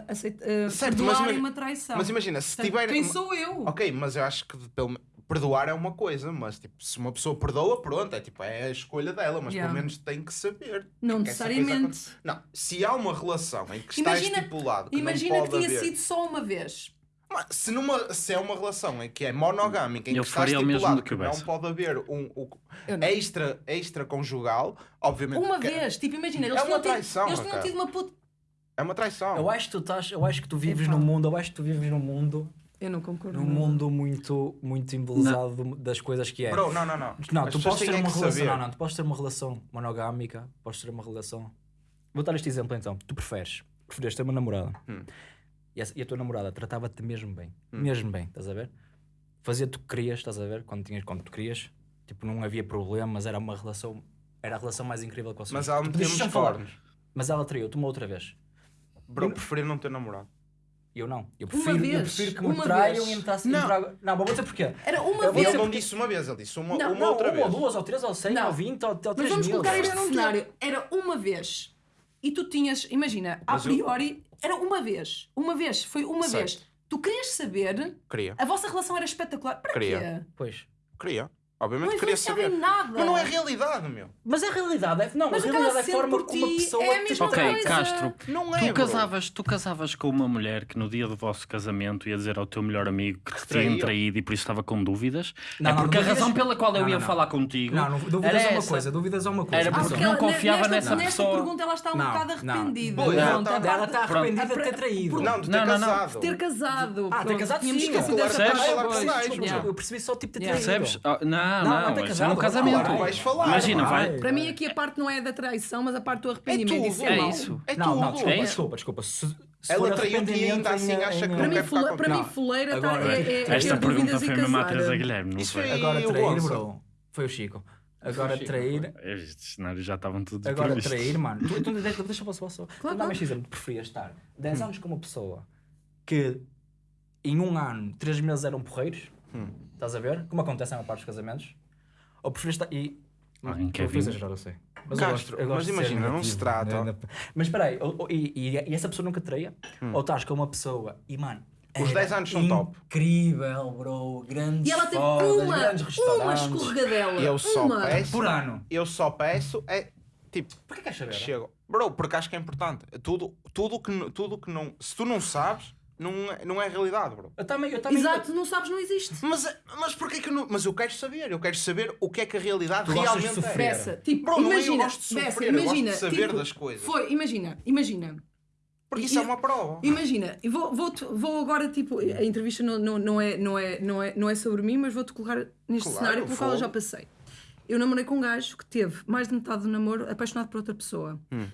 aceit- uh, Certo, mas uma traição. Mas imagina, se tiver. Quem sou eu? Ok, mas eu acho que pelo... perdoar é uma coisa, mas tipo, se uma pessoa perdoa, pronto, é tipo, é a escolha dela, mas Yeah. pelo menos tem que saber. Não que necessariamente. Não, se há uma relação em que está Imagina- estipulado que Imagina não que pode tinha haver... sido só uma vez. Mas se, numa, se é uma relação em que é monogâmica, em Eu que está faria o mesmo estipulado do que não pode haver um, um não. extra, extra conjugal, obviamente Uma que é- vez. Tipo, imagina, eles É tinham uma tido- traição, Eles tinham tido uma puta. é uma traição. Eu acho que tu estás, eu acho que tu vives num mundo, eu acho que tu vives num mundo, Eu não concordo. num mundo muito, muito embelezado das coisas que é. Bro, não, não, não. Não, As tu podes ter uma relação, saber. não, não, tu podes ter uma relação monogâmica, podes ter uma relação. Vou dar este exemplo então. Tu preferes, preferes ter uma namorada Hum. E a, e a tua namorada tratava-te mesmo bem, Hum. mesmo bem, estás a ver? Fazia-te o que querias, estás a ver? Quando, tinhas, quando tu querias, tipo, não havia problemas, era uma relação, era a relação mais incrível que vocês Mas ela Tu me podias temos sempre falar. cornos. Mas ela traiu-te uma outra vez. Bro, eu preferia não ter namorado. Eu não. Eu Uma prefiro, eu vez, prefiro que me uma traiam vez. e me traçam. Não. Não, não, mas vou dizer porquê. Era uma Eu Ele vez. dizer não porque- disse uma vez, ele disse uma, Não, uma não, outra uma vez. ou duas, ou três, ou cem, Não. ou vinte, ou, ou Mas três vamos mil. colocar isto Eu não num tenho- cenário. Era uma vez. E tu tinhas, imagina, a Mas eu- priori, era uma vez. Uma vez, foi uma Certo. vez. Tu querias saber, Queria, a vossa relação era espetacular. Para Queria. quê? Pois. queria. Não Obviamente queria influenciava saber. em nada. Mas não é realidade, meu. Mas a realidade é. Não, Mas a o realidade é a forma como uma pessoa é a mesma. Ok, coisa. Castro. Não é, Tu bro. casavas, tu casavas com uma mulher que no dia do vosso casamento ia dizer ao teu melhor amigo que te tinha traído e por isso estava com dúvidas? Não, é não, porque a razão pela qual eu Não, ia não, não. falar contigo Não, não, dúvidas era é uma essa. coisa, dúvidas é uma coisa. Era Ah, porque porque não confiava nesta, nessa nesta pessoa. pergunta ela está um Não, bocado não. arrependida. Ela tá- está arrependida de ter traído. Não, de ter Não, não, não. casado. ter casado. Ah, ter casado sim. eu percebi só tipo de traído. Percebes? Oh, não, Não, não, não é casado, no claro, casamento. vai. Vais falar. Imagina, vai. vai. Para mim aqui a parte não é da traição, mas a parte do É arrependimento. tudo. Isso É isso. É não, tudo. não, desculpa, É desculpa, desculpa. Se, se Ela traiu-te e ainda assim em- acha que não Para mim, quer ficar fule- para mim, fuleira tá- Agora, é, é, é Esta pergunta e foi mesmo à. Teresa Guilherme, não Isso foi? Agora o trair, bro. Foi o Chico. Agora trair. Estes cenários já estavam todos Agora trair, mano. [LAUGHS] Tu, tu, deixa, deixa eu passar só. Claro, Dá-me claro. este exemplo. Tu preferias estar 10 anos com uma pessoa que em um ano, 3 meses eram porreiros? Hum. Estás a ver? Como acontece na maior parte dos casamentos? Ou preferias estar. E. Ah, em Eu Kevin. vou exagerar, eu sei. Mas Castro, eu gosto, eu gosto mas imagina, não se trata- né? Mas espera aí, ou- ou- e, e- e essa pessoa nunca traía? Ou estás com uma pessoa e, mano. Os era 10 anos são top. Incrível, bro. Grandes E ela teve fodas, uma, uma escorregadela. Eu só uma. peço. Por ano. Eu só peço é tipo. Porquê queres saber? Chego. Bro, porque acho que é importante. Tudo, tudo, que, tudo que não. Se tu não sabes, não é, não é realidade, bro. Eu também, eu também. Exato, não sabes, não existe. Mas, mas porquê que eu não. Mas eu quero saber. Eu quero saber o que é que a realidade Tu gostas de realmente é. sofrer. Bessa, tipo, Bro, não é eu imagina, gosto de sofrer, Bessa, eu gosto de imagina, saber tipo, das coisas. Foi, imagina, imagina. Porque E- isso é e- uma prova. Imagina, e vou, vou, vou agora, tipo, a entrevista não, não, não, é, não, é, não, é, não é sobre mim, mas vou-te colocar neste Claro, cenário pelo qual eu já passei. Eu namorei com um gajo que teve mais de metade do namoro apaixonado por outra pessoa. Hum.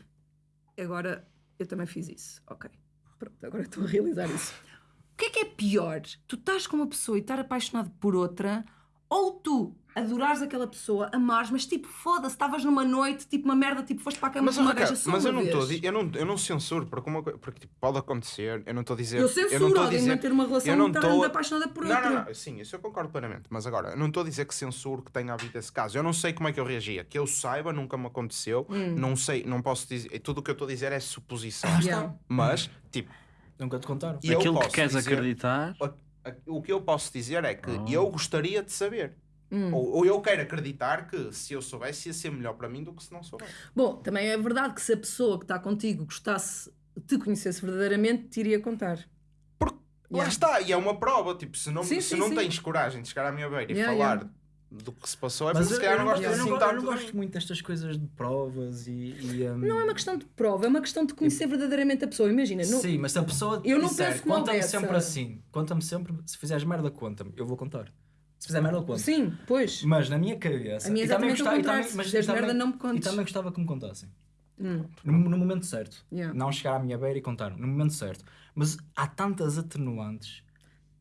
Agora, eu também fiz isso. Ok. Pronto, agora estou a realizar isso. O que é que é pior? Tu estás com uma pessoa e estar apaixonado por outra, ou tu adorares aquela pessoa, amares, mas tipo, foda-se, estavas numa noite, tipo uma merda, tipo, foste para a cama Mas, com uma gaja só mas eu não estou eu não, eu não censuro porque, uma, porque tipo, pode acontecer eu não estou a dizer Eu censuro não estou a alguém dizer manter uma relação eu não a- apaixonada por não, outra. não, não, sim, isso eu concordo plenamente mas agora, eu não estou a dizer que censuro que tenha havido esse caso eu não sei como é que eu reagia que eu saiba, nunca me aconteceu Hum. não sei, não posso dizer tudo o que eu estou a dizer é suposição Yeah. mas, tipo Nunca te contaram. e eu Aquilo que queres dizer- acreditar. o que eu posso dizer é que Oh. eu gostaria de saber Hum. ou, ou eu quero acreditar que se eu soubesse ia ser melhor para mim do que se não soubesse Bom, também é verdade que se a pessoa que está contigo gostasse, te conhecesse verdadeiramente, te iria contar. Porque lá Yeah. está, e é uma prova. Tipo, se não, Sim, se sim, não sim. tens coragem de chegar à minha beira e Yeah, falar yeah. do que se passou, é Mas porque se eu, calhar eu não não gostas gosto, eu assim não, eu não de gosto mim. muito destas coisas de provas e. e, um, Não é uma questão de prova, é uma questão de conhecer verdadeiramente a pessoa. Imagina, não- Sim, mas se a pessoa Eu não disser, penso conta-me sempre assim, conta-me sempre, se fizeres merda, conta-me, eu vou contar. Se fizer merda, eu conto. Sim, pois. Mas na minha cabeça. A minha é e também exatamente o gostava- e contrário, se mas- e também- merda, não me E contes. também gostava que me contassem. Hum, No, no momento certo. yeah. Não chegar à minha beira e contar. No momento certo. Mas há tantas atenuantes.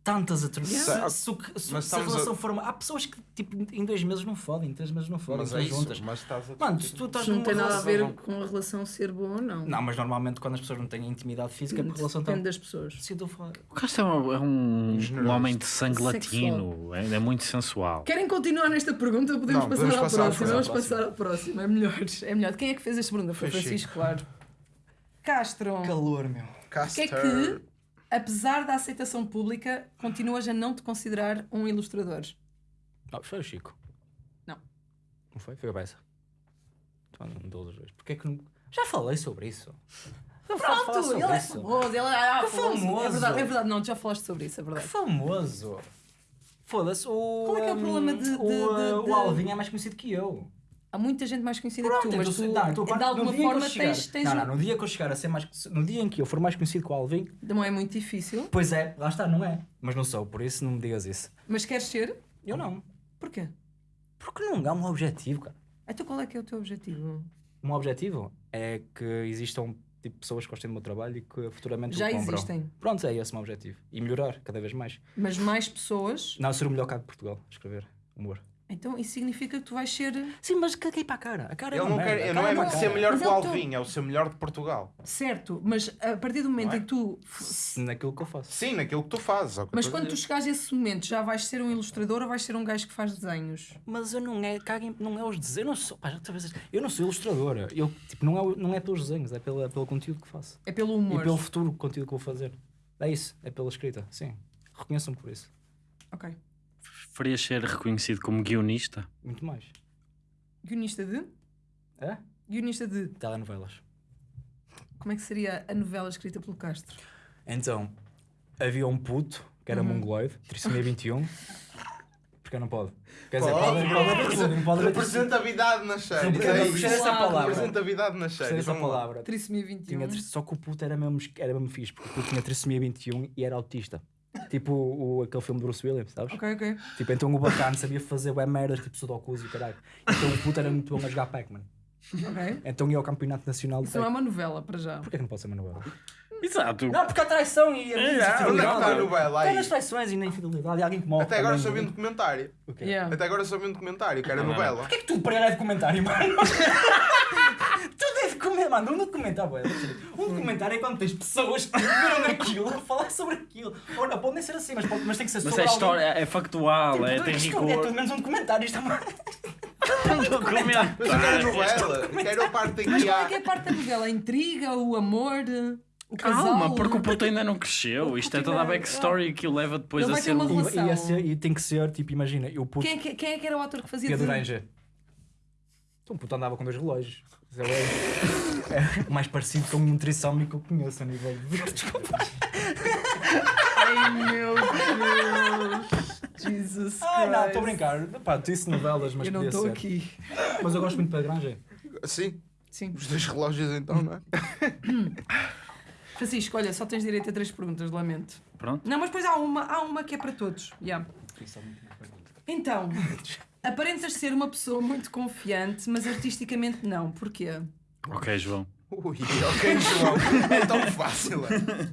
Tantas. Yeah. Se, se, se- a estamos a- relação for. uma- Há pessoas que tipo, em dois meses não fodem, em três meses não fodem, Mas estão é juntas. mas estás a Mano, se tu estás não tem nada a relação- ver com a relação ser boa ou não. Não, mas normalmente quando as pessoas não têm intimidade física, a relação está. Depende das pessoas. Se eu a falar. O Castro é um, é um, um homem de sangue Sexual. latino, é, é muito sensual. Querem continuar nesta pergunta? Podemos Não, passar podemos à passar à próxima. Vamos passar à próxima. É melhor. É melhor. Quem é que fez esta pergunta? Foi, Foi Francisco, claro. Castro. Calor, meu. O que é que, apesar da aceitação pública, continuas a não te considerar um ilustrador? Não, foi o Chico. Não. Não foi? Foi a Bessa. Então, não dou os dois. Porquê que não. Já falei sobre isso. Pronto, sobre ele é isso. famoso. Ele é, ah, Que famoso. famoso. É verdade, é verdade. Não, tu já falaste sobre isso, é Que verdade. famoso. Foda-se, o. Qual é que é o problema de- de- o, de- de- o Alvin é mais conhecido que eu. Há muita gente mais conhecida Pronto, que tu, mas tu, não, então, de alguma forma chegar- tens, tens Não, não, no dia que eu chegar a ser mais. No dia em que eu for mais conhecido que o Alvin, Não é muito difícil, pois é, lá está, não é. Mas não sou, por isso não me digas isso. mas queres ser? Eu não. Porquê? Porque não há um objetivo, cara. Então qual é que é o teu objetivo? Um objetivo é que existam tipo, pessoas que gostem do meu trabalho e que futuramente Já o compram. existem. Pronto, é esse o meu objetivo. E melhorar cada vez mais. Mas mais pessoas. Não, ser o melhor cá de Portugal, escrever humor. Então isso significa que tu vais ser Sim, mas caguei para a cara. A cara é Ele não, quer, merda. A ele cara não é muito cara. ser melhor que o é Alvin, é o ser melhor de Portugal. certo, mas a partir do momento Não é? em que tu. Naquilo que eu faço. Sim, naquilo que tu fazes. é que eu Mas quando tu chegares a esse momento, já vais ser um ilustrador ou vais ser um gajo que faz desenhos? Mas eu não é, caguem, não é os desenhos, eu não sou, pá, já eu não sou ilustradora. Eu, tipo, não, é, não é pelos desenhos, é pela, pelo conteúdo que faço. É pelo E humor. pelo futuro conteúdo que vou fazer. É isso, é pela escrita, sim. Reconheçam-me por isso. Ok. Farias ser reconhecido como guionista? Muito mais. Guionista de? É? Guionista de. Telenovelas. Como é que seria a novela escrita pelo Castro? Então, havia um puto que era Uhum. mongoloide, trissomia 21. Porque não pode. Quer dizer, Pode, pode, pode, pode. Representatividade nas séries. Representa- é essa palavra. Representatividade nas séries. essa palavra. Trissomia 21. Tinha, só que o puto era mesmo, era mesmo fixe, porque o puto tinha trissomia 21 e era autista. Tipo o, aquele filme de Bruce Williams, sabes? Ok, ok. Tipo, então o bacana sabia fazer bué merdas, tipo sudokus e caralho. Então o puto era muito bom a jogar Pac-Man. Ok. Então ia ao campeonato nacional de Isso não é Pac-Man. uma novela para já. Porquê que não pode ser uma novela? Exato. Não, porque há traição e a Onde é que está a novela Está aí? nas traições e na infidelidade e alguém que morre. Até agora também. só vi um documentário. O quê? Yeah. Até agora só vi um documentário, que era Não, não, novela. Porquê que tudo para ele é documentário, mano? [LAUGHS] tudo é documentário, mano. Um documentário, um documentário é quando tens pessoas que viram aquilo a falar sobre aquilo. Ou não, pode nem ser assim, mas, pode, mas tem que ser Mas sobre é história, é factual, alguém. é, Tipo, tem rigor. É tudo menos um documentário. Isto é uma... [LAUGHS] Um. Mas eu quero novela. Quero a parte em Mas qual é que é a parte da novela? A intriga, o amor, o? Calma, porque o puto ainda não cresceu. Isto é toda a backstory que o leva depois Ele a vai ter ser. uma um- relação. E, ia ser, e tem que ser, tipo, imagina, eu puto... Quem é, que, quem é que era o ator que fazia Pedro de- Ranger. Então o puto andava com dois relógios. Isso É, [LAUGHS] é o mais parecido com um trissómico que eu conheço a nível de... [LAUGHS] Desculpa. Ai meu Deus! Jesus Ah, não, estou a Christ. brincar. Pá, disse novelas, mas Eu não podia estou ser. aqui. Mas eu gosto muito de Pedro Ranger. Sim, Sim. os dois relógios então, não é? [CLEARS THROAT] [CLEARS THROAT] Francisco, olha, só tens direito a três perguntas, lamento. Pronto. Não, mas depois há uma, há uma que é para todos. Yeah. Então, aparentas ser uma pessoa muito confiante, mas artisticamente não. Porquê? Ok, João. Ui, ok, João. É tão fácil. é.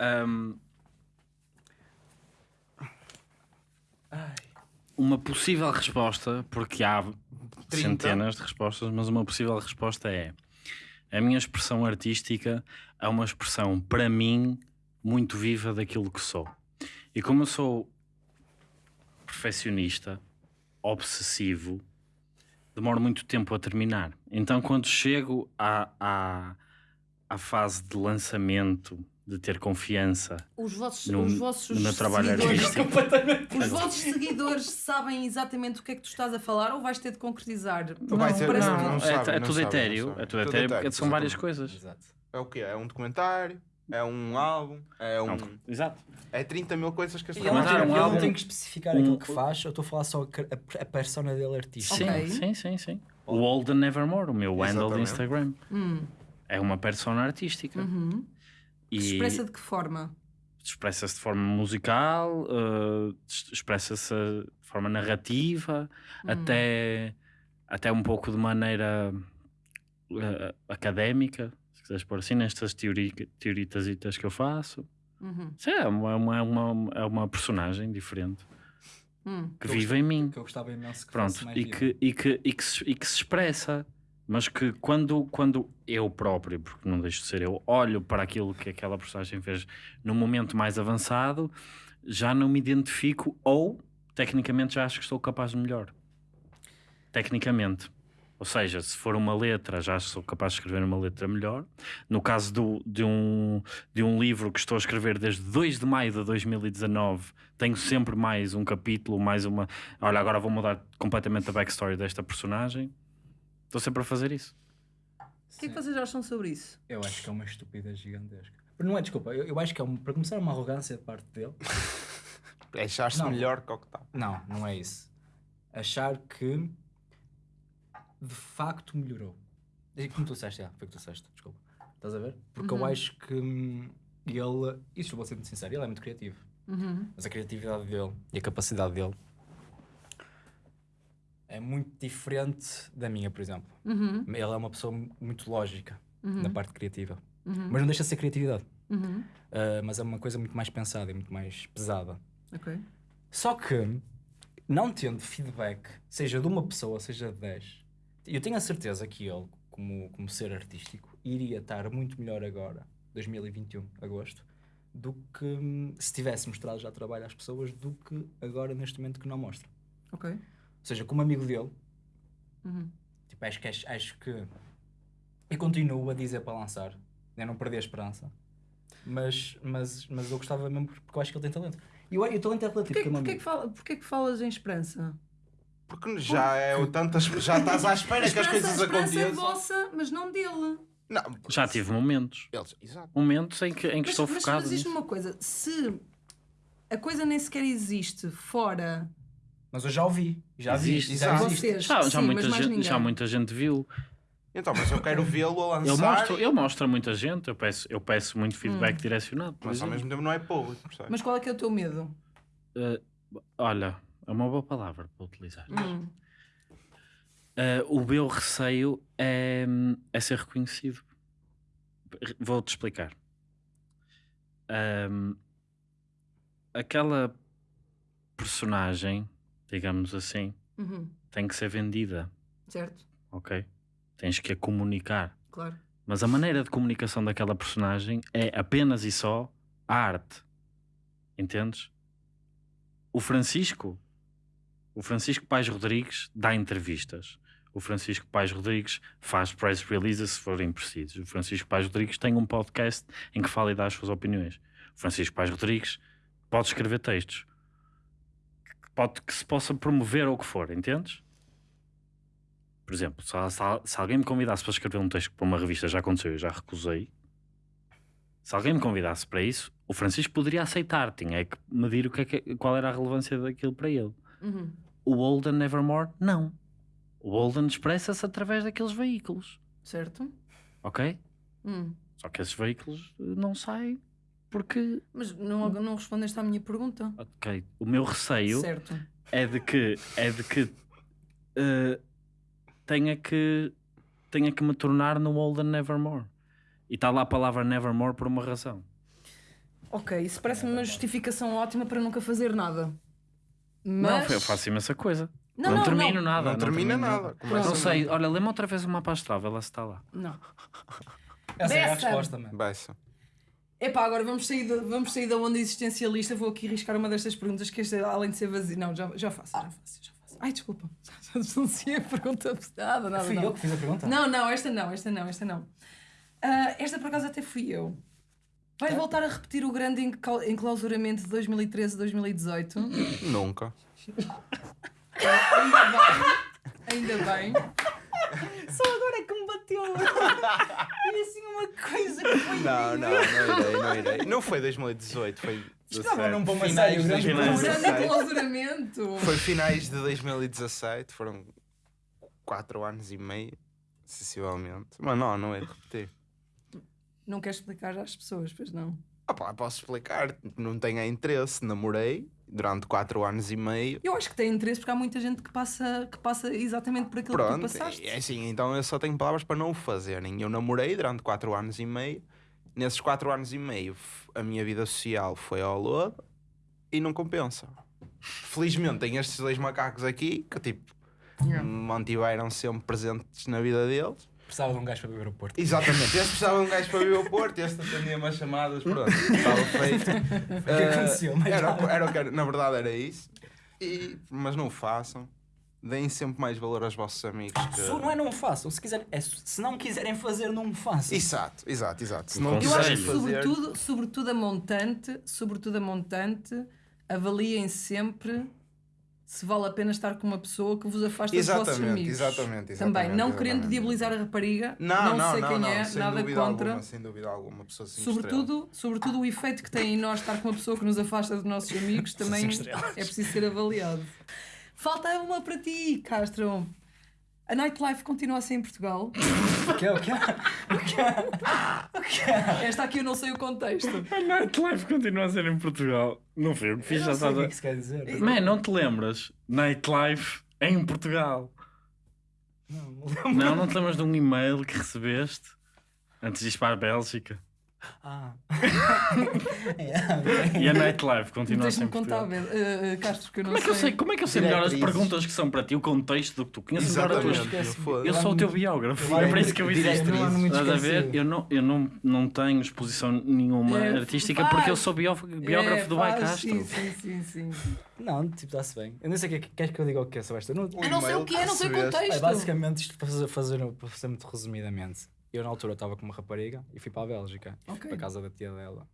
Ahm, Uma possível resposta, porque há centenas de respostas, mas uma possível resposta é: a minha expressão artística é uma expressão, para mim, muito viva daquilo que sou. E como eu sou perfeccionista, obsessivo, demoro muito tempo a terminar. Então, quando chego à, à, à fase de lançamento, de ter confiança Os vossos, No- os vossos no meu trabalho seguidores, artístico. [LAUGHS] os vossos seguidores sabem exatamente o que é que tu estás a falar ou vais ter de concretizar? Parece não, que- não é, sabe, é não tudo etéreo, não é tudo etéreo porque são várias coisas. Exato. É o quê? É um documentário? É um álbum? É um. Não, exato. É 30 mil coisas que E ele, não um álbum- não tem que especificar um- aquilo que faz, eu estou a falar só a, a, persona dele artista. Sim, Ok. sim, sim, sim. O Old and Nevermore, o meu handle de Exatamente. Instagram, Hum, é uma persona artística. uhum. E Se expressa de que forma? expressa-se de forma musical, es- expressa-se de forma narrativa, Hum. até, até um pouco de maneira eh, académica, quiseres pôr assim, nestas teori, teoritasitas que eu faço. Uhum. Sim, é uma, uma, uma, é uma personagem diferente Hum. que Eu vive em mim. Que eu gostava imenso que Pronto, fosse mais e que, e, que, e, que se, e que se expressa, mas que quando, quando eu próprio, porque não deixo de ser eu, olho para aquilo que aquela personagem fez num momento mais avançado, já não me identifico ou, tecnicamente, já acho que estou capaz de melhor. Tecnicamente. Ou seja, se for uma letra, já sou capaz de escrever uma letra melhor. No caso do, de, um, de um livro que estou a escrever desde 2 de maio de 2019, tenho sempre mais um capítulo, mais uma. Olha, agora vou mudar completamente a backstory desta personagem. Estou sempre a fazer isso. O que é que vocês acham sobre isso? Eu acho que é uma estupidez gigantesca. Não é, desculpa, eu, eu acho que é, um, para começar, uma arrogância de parte dele. [LAUGHS] É achar-se melhor que o que está. Não, não é isso. Achar que de facto melhorou. É como tu disseste, já, foi o que tu disseste, desculpa. Estás a ver? Porque eu acho que hum, ele, isso eu vou ser muito sincero, ele é muito criativo. Uhum. Mas a criatividade dele e a capacidade dele é muito diferente da minha, por exemplo. Uhum. Ele é uma pessoa mu- muito lógica. na parte criativa. Uhum. Mas não deixa de ser criatividade. Uhum. Uh, mas é uma coisa muito mais pensada e muito mais pesada. Ok. Só que, não tendo feedback, seja de uma pessoa, seja de 10, eu tenho a certeza que ele, como, como ser artístico, iria estar muito melhor agora, 2021, agosto, do que hum, se tivesse mostrado já trabalho às pessoas, do que agora, neste momento, que não mostra. Ok. Ou seja, como amigo dele, Uhum. tipo, acho, que, acho, acho que. Eu continuo a dizer para lançar, eu não perdi a esperança. Mas, mas, mas eu gostava mesmo porque eu acho que ele tem talento. E o, e o talento é relativo. Porquê, que é porquê, que fala, porquê que falas em esperança? Porque já é o tantas. Já estás à espera que as coisas a esperança é aconteçam. vossa, mas não dele. Não, Já tive momentos. Eles, exato. Momentos em que, em que Mas, estou mas, focado mas diz-me nisso. uma coisa: se a coisa nem sequer existe fora. Mas eu já ouvi. Já vi. Existe. Já Exato. existe. Vocês, Já, já, sim, muita gente, já muita gente viu. Então, mas eu quero vê-lo a Ele lançar. mostra, ele mostra a muita gente. Eu peço, eu peço muito feedback direcionado. por Mas ao exemplo. mesmo tempo não é público? Mas qual é que é o teu medo? Eh, olha, é uma boa palavra para utilizar. Hum. Eh, o meu receio é, é ser reconhecido. Re- Vou-te explicar. Ahm, aquela personagem, digamos assim, Uhum. tem que ser vendida, Certo, ok? Tens que a comunicar. claro. Mas a maneira de comunicação daquela personagem é apenas e só a arte. Entendes? O Francisco, o Francisco Pais Rodrigues dá entrevistas. O Francisco Pais Rodrigues faz press releases se forem precisos. O Francisco Pais Rodrigues tem um podcast em que fala e dá as suas opiniões. O Francisco Pais Rodrigues pode escrever textos. Pode que se possa promover ou o que for, entendes? Por exemplo, se, se- alguém me convidasse para escrever um texto para uma revista, já aconteceu, eu já recusei. Se alguém me convidasse para isso, o Francisco poderia aceitar, tinha é que medir o que é que- qual era a relevância daquilo para ele. Uhum. O Holden Nevermore, não. O Holden expressa-se através daqueles veículos, Certo? ok? Hum. Só que esses veículos não saem porque, Mas não, não respondeste à minha pergunta. ok, o meu receio Certo. é de que é de que eh, tenha que tenha que me tornar no Holden Nevermore. E está lá a palavra Nevermore por uma razão. Ok, isso parece-me uma justificação ótima para nunca fazer nada. Não, Mas... eu faço imensa coisa. Não, Não, não, termino não. nada. Não termina termino nada. Começa Não sei, nada. olha, lê-me outra vez o mapa astral, se está lá. Não. Essa é a resposta, mano. Baixa. Epá, agora vamos sair, da, vamos sair da onda existencialista. Vou aqui riscar uma destas perguntas que esta, além de ser vazia. Não, já, já faço, já faço, já faço. Ai, desculpa. [LAUGHS] Já denunciei a pergunta. Nada, nada. Fui não. eu que fiz a pergunta? Não, não, esta não, esta não, esta não. Ah, esta por acaso até fui eu. Vais Tá. voltar a repetir o grande enclau- enclausuramento de 2013-2018? Nunca. Ainda bem, ainda bem. Só agora é que me bateu. E assim uma coisa que foi. Não, não, não irei, não irei. Não foi 2018, foi. Estava num bom de grande O Finais. grande 2017. enclausuramento. Foi finais de 2017, foram 4 anos e meio, sensivelmente. Mas não, não é de repetir. Não queres explicar às pessoas, pois não? Ah pá, posso explicar, não tenho interesse, namorei durante 4 anos e meio. Eu acho que tem interesse porque há muita gente que passa, que passa exatamente por aquilo que tu Pronto, passaste. é assim, então eu só tenho palavras para não o fazerem. Eu namorei durante 4 anos e meio. Nesses 4 anos e meio, a minha vida social foi ao lodo e não compensa. Felizmente, tem estes dois macacos aqui que, tipo, Yeah. me mantiveram sempre presentes na vida deles. Precisava de um gajo para beber o Porto. Exatamente, este precisava de um gajo para vir ao Porto, este atendia-me as chamadas, pronto, estava feito. [LAUGHS] O que aconteceu? Mais era, o que- era o que era- na verdade era isso. E, mas não o façam. Deem sempre mais valor aos vossos amigos. que- Se não é não façam, se, quiserem, é, se não quiserem fazer, não façam. Exato, exato, exato. Se não Eu acho que sobretudo, sobretudo a montante, sobretudo a montante, avaliem sempre se vale a pena estar com uma pessoa que vos afasta dos vossos Exatamente, amigos. exatamente, exatamente. Também, não exatamente. querendo diabolizar a rapariga, Não, não, não, sei não, quem não, é, sem nada dúvida contra. Alguma, sem dúvida alguma, pessoa cinco Sobretudo, sobretudo o efeito que tem em nós estar com uma pessoa que nos afasta dos nossos amigos também é preciso ser avaliado. Falta uma para ti, Castro. A nightlife continua a ser em Portugal. O que é? O que é? [LAUGHS] O que é? O que é? Esta aqui eu não sei o contexto. A nightlife continua a ser em Portugal. Não foi o que fiz, Eu já não sei o que é que isso quer dizer. Man, não te lembras? Nightlife em Portugal. Não, não lembro. Não, não te lembras de um e-mail que recebeste Antes de ir para a Bélgica. Ah. [LAUGHS] É, ok. E a nightlife continua Deixa-me sempre. contar, eh, eh, Castro, que eu não Como é que eu sei, como é que eu sei melhor as perguntas que são para ti, o contexto do que tu conheces melhor a tua Exatamente. esquece. foda-se. Eu sou o teu biógrafo, Eu é para isso que eu existo. Estás a ver? Eu não, eu não, não tenho exposição nenhuma É, artística faz. porque eu sou bió- biógrafo É, do Bai faz, Castro. Sim, sim, sim, sim. Não, tipo, está-se bem. Eu não sei o que é que queres que eu diga o que é esta. Não, Eu não sei o que é, não sei o contexto. basicamente, isto para fazer, fazer, para fazer muito resumidamente. Eu na altura estava com uma rapariga e fui para a Bélgica. E fui Ok. para a casa da tia dela.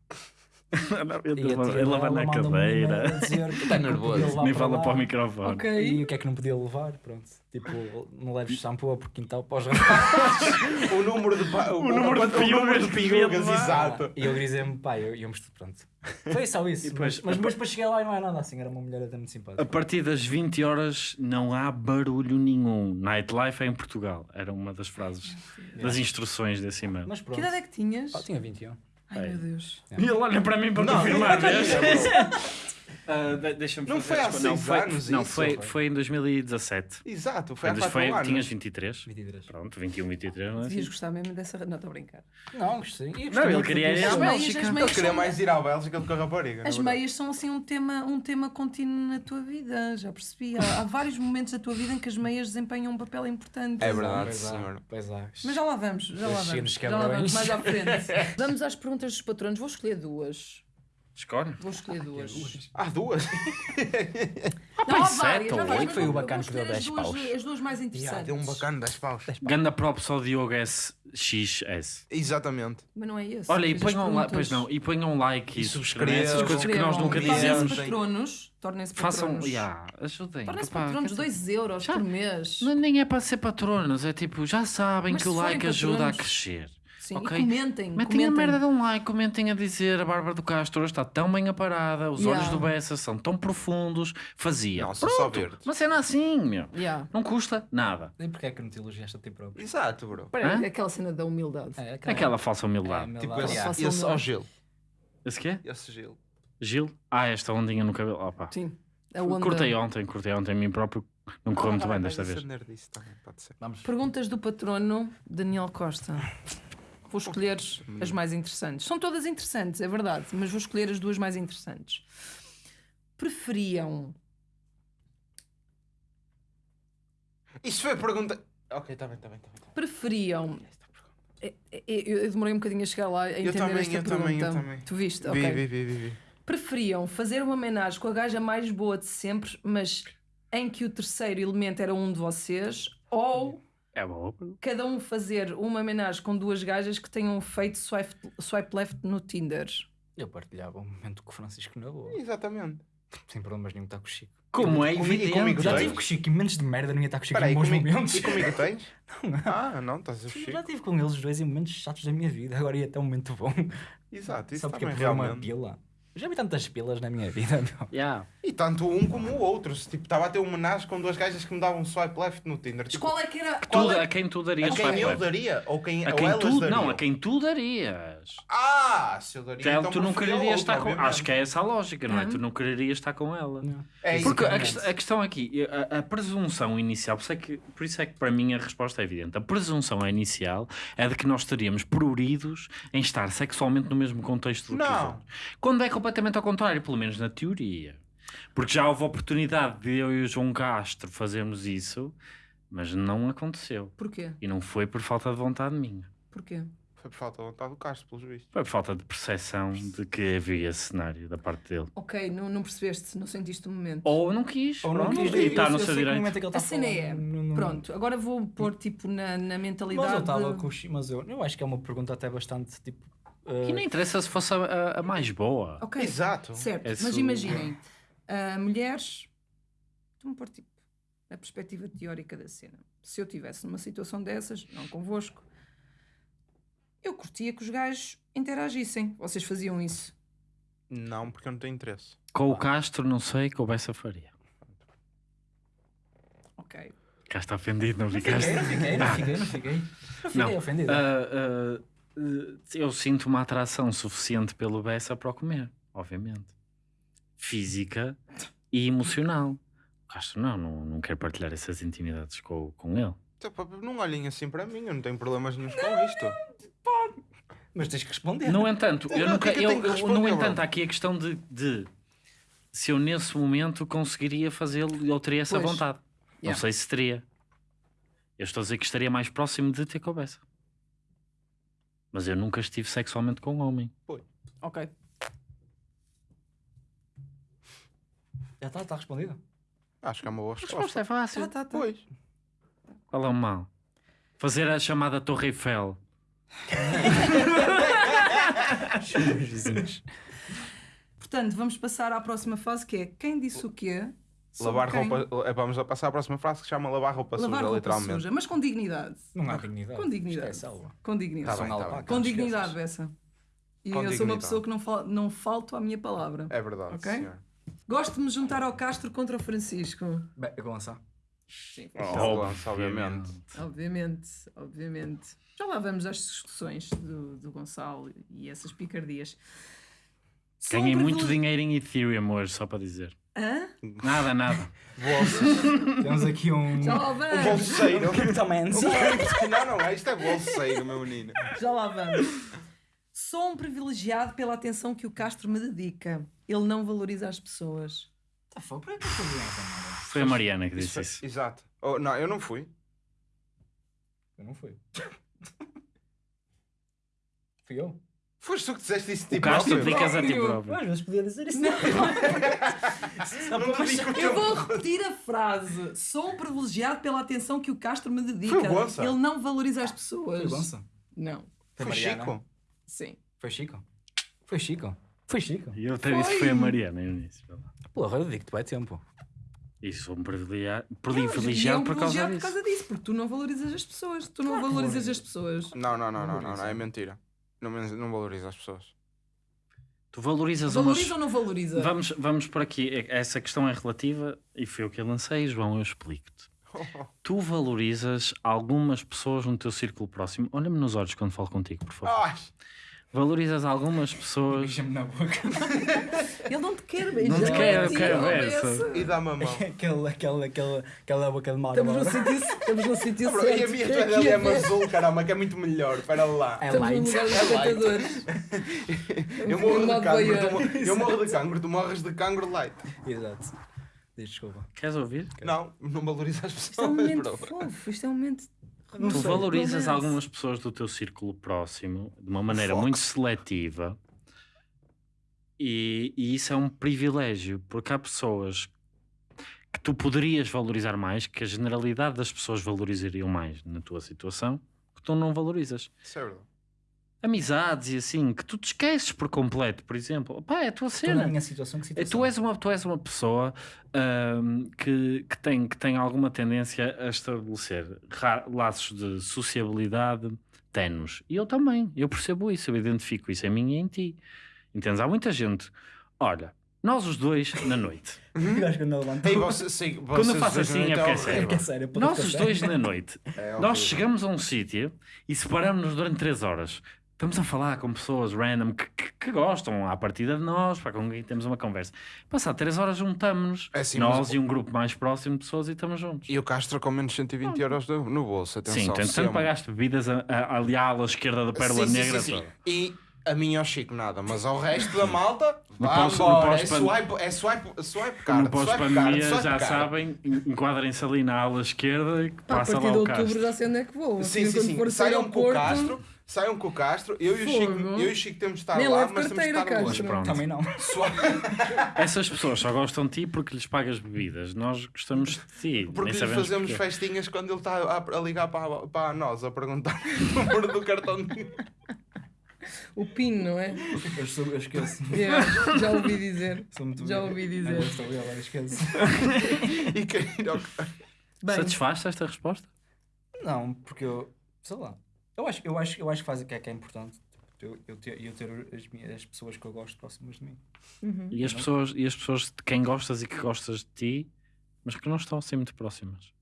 [LAUGHS] Ele a tia leva dela na cadeira. a Tá não nervoso. Nem para fala lá. para o microfone. Ok. E o que é que não podia levar? Pronto. Tipo, não leves shampoo para o quintal para os [LAUGHS] rapazes. O número de, o, o número de piugas piugas, exato. E eu grisei-me, pá, eu íamos pronto. Foi só isso. Depois- mas, mas depois para chegar lá e não é nada assim, era uma mulher até muito A simpática. partir das 20 horas não há barulho nenhum. Nightlife é em Portugal. Era uma das frases, das instruções desse e-mail. Mas pronto. Que idade é que tinhas? Pá, tinha 21. Ai meu Deus. E ele olha para mim para Não, confirmar. [LAUGHS] não, vês? não, Ah, de- Deixa-me Não fazer foi há co- não, seis foi, anos Não, isso, foi, foi? em 2017. Exato, foi há Foi, 4 foi, anos. tinhas 23. 23. Pronto, 21, 23, não é Devias assim? gostar mesmo dessa. Não, estou a brincar. Não, gostei. Não, ele queria disso. ir à As meias, as Eu meias queria são- mais ir à Bélgica do que a rapariga. As meias são assim um tema, um tema contínuo na tua vida, já percebi. Há, há vários momentos da tua vida em que as meias desempenham um papel importante. É verdade, Pois senhor. Pois há. Mas já lá vamos, já lá vamos. Já lá vamos mais à frente. [LAUGHS] vamos às perguntas dos patronos. Vou escolher duas. Escolhe. Vou escolher duas. Há duas. [LAUGHS] Não, há sete várias. várias, oito. mas Foi o bacana que deu escolher 10 as duas- paus. As duas mais interessantes. deu um bacana 10 paus. Ganda props ao Diogo SXS. Exatamente. Mas não é esse. Olha, e ponham, like, perguntas. pois não, e ponham like e, E subscrevam essas coisas que nós nunca dizemos. Tornem-se patronos. Tornem-se Façam, patronos. yeah, ajudem. Tornem-se patronos quer dizer, 2 euros Já- por mês. Nem é para ser patronos, é tipo, já sabem Mas que o like ajuda a crescer. Sim, ok. e comentem. Metem a comentem. merda de um like, comentem a dizer a Bárbara do Castro hoje está tão bem aparada, os olhos Yeah. do Bessa são tão profundos, fazia. Só Pronto, verdes. Uma cena assim, meu. Yeah. Não custa nada. E porquê é que não te elogiaste a ti próprio? Exato, bro. Hã? aquela cena da humildade. É, Aquela falsa humildade. É, Tipo esse, Façam esse ao Gil. Esse quê? Esse Gil. Gil? Ah, esta ondinha no cabelo. Opa. Sim. A onda. Cortei ontem, cortei ontem a mim próprio. Não correu muito bem desta vez. acender disso também, pode ser. Vamos. Perguntas do patrono Daniel Costa. Vou escolher as mais interessantes. São todas interessantes, é verdade, mas vou escolher as duas mais interessantes. Preferiam. Isso foi a pergunta. Ok, está bem, está bem, está bem. tá bem. Preferiam. É- é- Eu, eu demorei um bocadinho a chegar lá a entender também, esta eu pergunta. também, eu também. Tu viste? Vi, ok. vi, vi, vi, vi. Preferiam fazer uma homenagem com a gaja mais boa de sempre, mas em que o terceiro elemento era um de vocês, ou É bom. cada um fazer uma homenagem com duas gajas que tenham feito swipe, swipe left no Tinder. Eu partilhava um momento com o Francisco na boa. Exatamente. Sem problemas nenhum estar com o Chico. Como é Comigo- e comigo Já tive com o Chico e momentos de merda, não ia estar com o Chico Espera aí, em bons comigo, momentos. e comigo tens? [LAUGHS] Ah, não, estás a fugir. Já tive com eles dois em momentos chatos da minha vida, agora ia até um momento bom. Exato, isso Só porque também por uma realmente. Já vi tantas pilas na minha vida, [LAUGHS] meu. Yeah. E tanto um como o outro. Se, Tipo, estava a ter uma homenagem com duas gajas que me davam um swipe left no Tinder. Mas Tipo, qual é que era. Qual Tu- é- a quem tu darias a quem eu left? daria? Ou quem, A ou quem elas tu, dariam? não, a quem tu Ah, se eu daria. Tu, então tu não quererias estar com obviamente. Acho que é essa a lógica, não é? Hum. Tu não quererias estar com ela. É isso Porque que a, quest- a questão aqui, a, a presunção inicial, por isso, é que, por isso é que para mim a resposta é evidente. A presunção inicial é de que nós estaríamos pruridos em estar sexualmente no mesmo contexto do que os Não. outros. Quando é completamente ao contrário, pelo menos na teoria. Porque já houve a oportunidade de eu e o João Castro fazermos isso, mas não aconteceu. Porquê? E não foi por falta de vontade minha. Porquê? Foi por falta de vontade do Castro, pelos vistos. Foi por falta de percepção de que havia cenário da parte dele. Ok, não, não percebeste, não sentiste o momento. Ou não quis, Ou não pronto, quis e está no eu seu sei que direito. é que ele A cena é. não- não- Pronto, agora vou pôr tipo na, na mentalidade. Mas eu estava com o mas eu, eu acho que é uma pergunta até bastante tipo. eh, E não interessa se fosse a, a- a mais boa. Ok, Exato. certo. Esse- Mas imaginem, ah, mulheres. Estou-me a pôr tipo a perspectiva teórica da cena. Se eu tivesse numa situação dessas, não convosco, eu curtia que os gajos interagissem. Vocês faziam isso. Não, porque eu não tenho interesse. Com o Castro, não sei, com o Bessa faria. Ok. Cá está ofendido, não ficaste? não fiquei, não fiquei, não fiquei. Não fiquei [LAUGHS] Não. ofendido. Ah, ah, ah, eu sinto uma atração suficiente pelo Bessa para o comer, obviamente. Física e emocional. O Castro não, não, não quero partilhar essas intimidades com, com ele. Então, pá, Não olhem assim para mim, eu não tenho problemas nenhum com isto. Mas tens que responder. No entanto, eu Não, nunca. é que eu eu- eu- no entanto, há aqui a questão de, de se eu nesse momento conseguiria fazê-lo e eu teria essa Pois. vontade. Não Yeah. sei se teria. Eu estou a dizer que estaria mais próximo de ter cabeça. Mas eu nunca estive sexualmente com um homem. Ok. Já está, está respondido. Acho que é uma boa A resposta resposta. é fácil. Tá, tá, tá. Pois. Qual é o mal? Fazer a chamada Torre Eiffel. [LAUGHS] Os vizinhos. Portanto, vamos passar à próxima fase que é quem disse o quê? Lavar quem? roupa. é, Vamos a passar à próxima frase que se chama lavar roupa Lavar suja, roupa literalmente. suja, mas com dignidade. Não há dignidade. Com dignidade. Esquece, Alba. Com dignidade. Tá bem, tá bem. Com dignidade. Bessa. E Com eu sou uma dignidade. pessoa que não, fal não falto à minha palavra. É verdade, Ok? senhor. Gosto de me juntar ao Castro contra o Francisco. Bem, Gonça. Sim. Obviamente. obviamente. Obviamente, obviamente. Já lá vamos às discussões do, do Gonçalo e essas picardias. Um Ganhei muito dinheiro em Ethereum hoje, só para dizer. Hã? Nada, nada. [LAUGHS] Temos aqui um. Já lá Um vamos. bolseiro. Criptomancy. não, não, é. Isto é bolseiro, meu menino. Já lá vamos. Sou um privilegiado pela atenção que o Castro me dedica. Ele não valoriza as pessoas. Tá fogo, para que eu Amanda? Foi a Mariana que Isso disse foi- isso. Exato. Oh, não, eu não fui. Eu não fui. [LAUGHS] Fui eu. Foste tu que disseste isso de O Castro dedicas a ti Próprio. Às vezes podia dizer isso. Não. O [LAUGHS] Eu teu- vou repetir a frase. Sou um privilegiado pela atenção que o Castro me dedica. Foi o Gonça. Ele não valoriza as pessoas. Foi Gonça. Não. Foi Foi. Chico. Sim. Foi Chico. Foi Chico. Foi Chico. E eu até disse que foi a Mariana no início. Porra, eu digo-te, vai tempo. E sou um privilegiado, é privilegiado um por causa disso. por causa disso, porque tu não valorizas as pessoas. Tu não valorizas as pessoas. Não, não, não, não, não, é mentira. Não, não valoriza as pessoas. Tu valorizas Valoriza umas... ou não valoriza? Vamos, vamos por aqui. Essa questão é relativa e foi o que eu lancei, João, eu explico-te. [LAUGHS] Tu valorizas algumas pessoas no teu círculo próximo. Olha-me nos olhos quando falo contigo, por favor. Valorizas algumas pessoas. Beija-me na boca. [LAUGHS] Ele não te quer beijar. Não te quer, eu quero essa. e dá-me a mão. aquela, aquela, aquela, aquela boca de magra. Estamos no sítio, estamos no sítio Bro, certo. e a minha que é toalha é ver. azul, caramba, que é muito melhor. Espera lá. É light. É light. [LAUGHS] Eu morro de cancro, eu morro de cancro, tu morres de cancro light. Exato. Desculpa. Queres ouvir? Não, não valoriza as Isto é um pessoas, momento fofo. Isto é um momento. Não tu sei, valorizas romance. algumas pessoas do teu círculo próximo de uma maneira Fox. muito seletiva e, e isso é um privilégio porque há pessoas que tu poderias valorizar mais, que a generalidade das pessoas valorizariam mais na tua situação, que tu não valorizas. É verdade. Amizades e assim, que tu te esqueces por completo, por exemplo. Pá, é a tua Estou na cena. minha situação, que situação? Tu és uma, tu és uma pessoa ahm, que, que, tem, que tem alguma tendência a estabelecer laços de sociabilidade tenos. E eu também, eu percebo isso, eu identifico isso em mim e em ti. Entendes? Há muita gente. Olha, nós os dois na noite. [LAUGHS] Ei, você, sim, Quando eu vocês faço assim não é estão porque é a sério. É é sério. Nós os dois na noite. [LAUGHS] É Nós chegamos a um sítio e separamos-nos durante três horas. Estamos a falar com pessoas random que, que, que gostam à partida de nós, para com quem temos uma conversa. Passar três horas juntamos-nos, É assim, nós mas- e um grupo mais próximo de pessoas e estamos juntos. E o Castro com menos 120 euros no, no bolso, atenção. Sim, tanto, tanto pagaste bebidas a- a- ali à ala esquerda da Pérola Sim, Negra. sim, sim. E a mim ao Chico nada, mas ao resto da malta, [LAUGHS] vá embora. É swipe, é swipe, swipe card, No pós-pandemia já card. sabem, en- enquadrem-se ali na ala esquerda e que Pá, a passa partir lá de o outubro Castro. já sei onde é que vou. Sim, Assim, sim, sim. Saiam com o Castro, saiam com o Castro, eu e o Chico, eu e o Chico temos de estar Nem lá, mas temos de estar Castro. longe. Pronto. Também não. Suave. [LAUGHS] Essas pessoas só gostam de ti porque lhes pagas bebidas. Nós gostamos de ti. Porque nem lhe sabemos fazemos porquê. festinhas quando ele está a, a ligar para, para nós, a perguntar [LAUGHS] o número do cartão. de- o PIN, não é? Eu, sou, eu esqueço. Yeah, já ouvi dizer. Sou muito Já bem. ouvi dizer. eu estou ver, agora esqueço. e querer ir ao... Bem, Satisfaz-te esta resposta? Não, porque eu. Sei lá. Eu acho, eu acho, eu acho que faz o que é que é importante. Eu, eu, ter, eu ter as, minhas, as pessoas que eu gosto próximas de mim. uhum. E as, pessoas, e as pessoas de quem gostas e que gostas de ti, mas que não estão assim muito próximas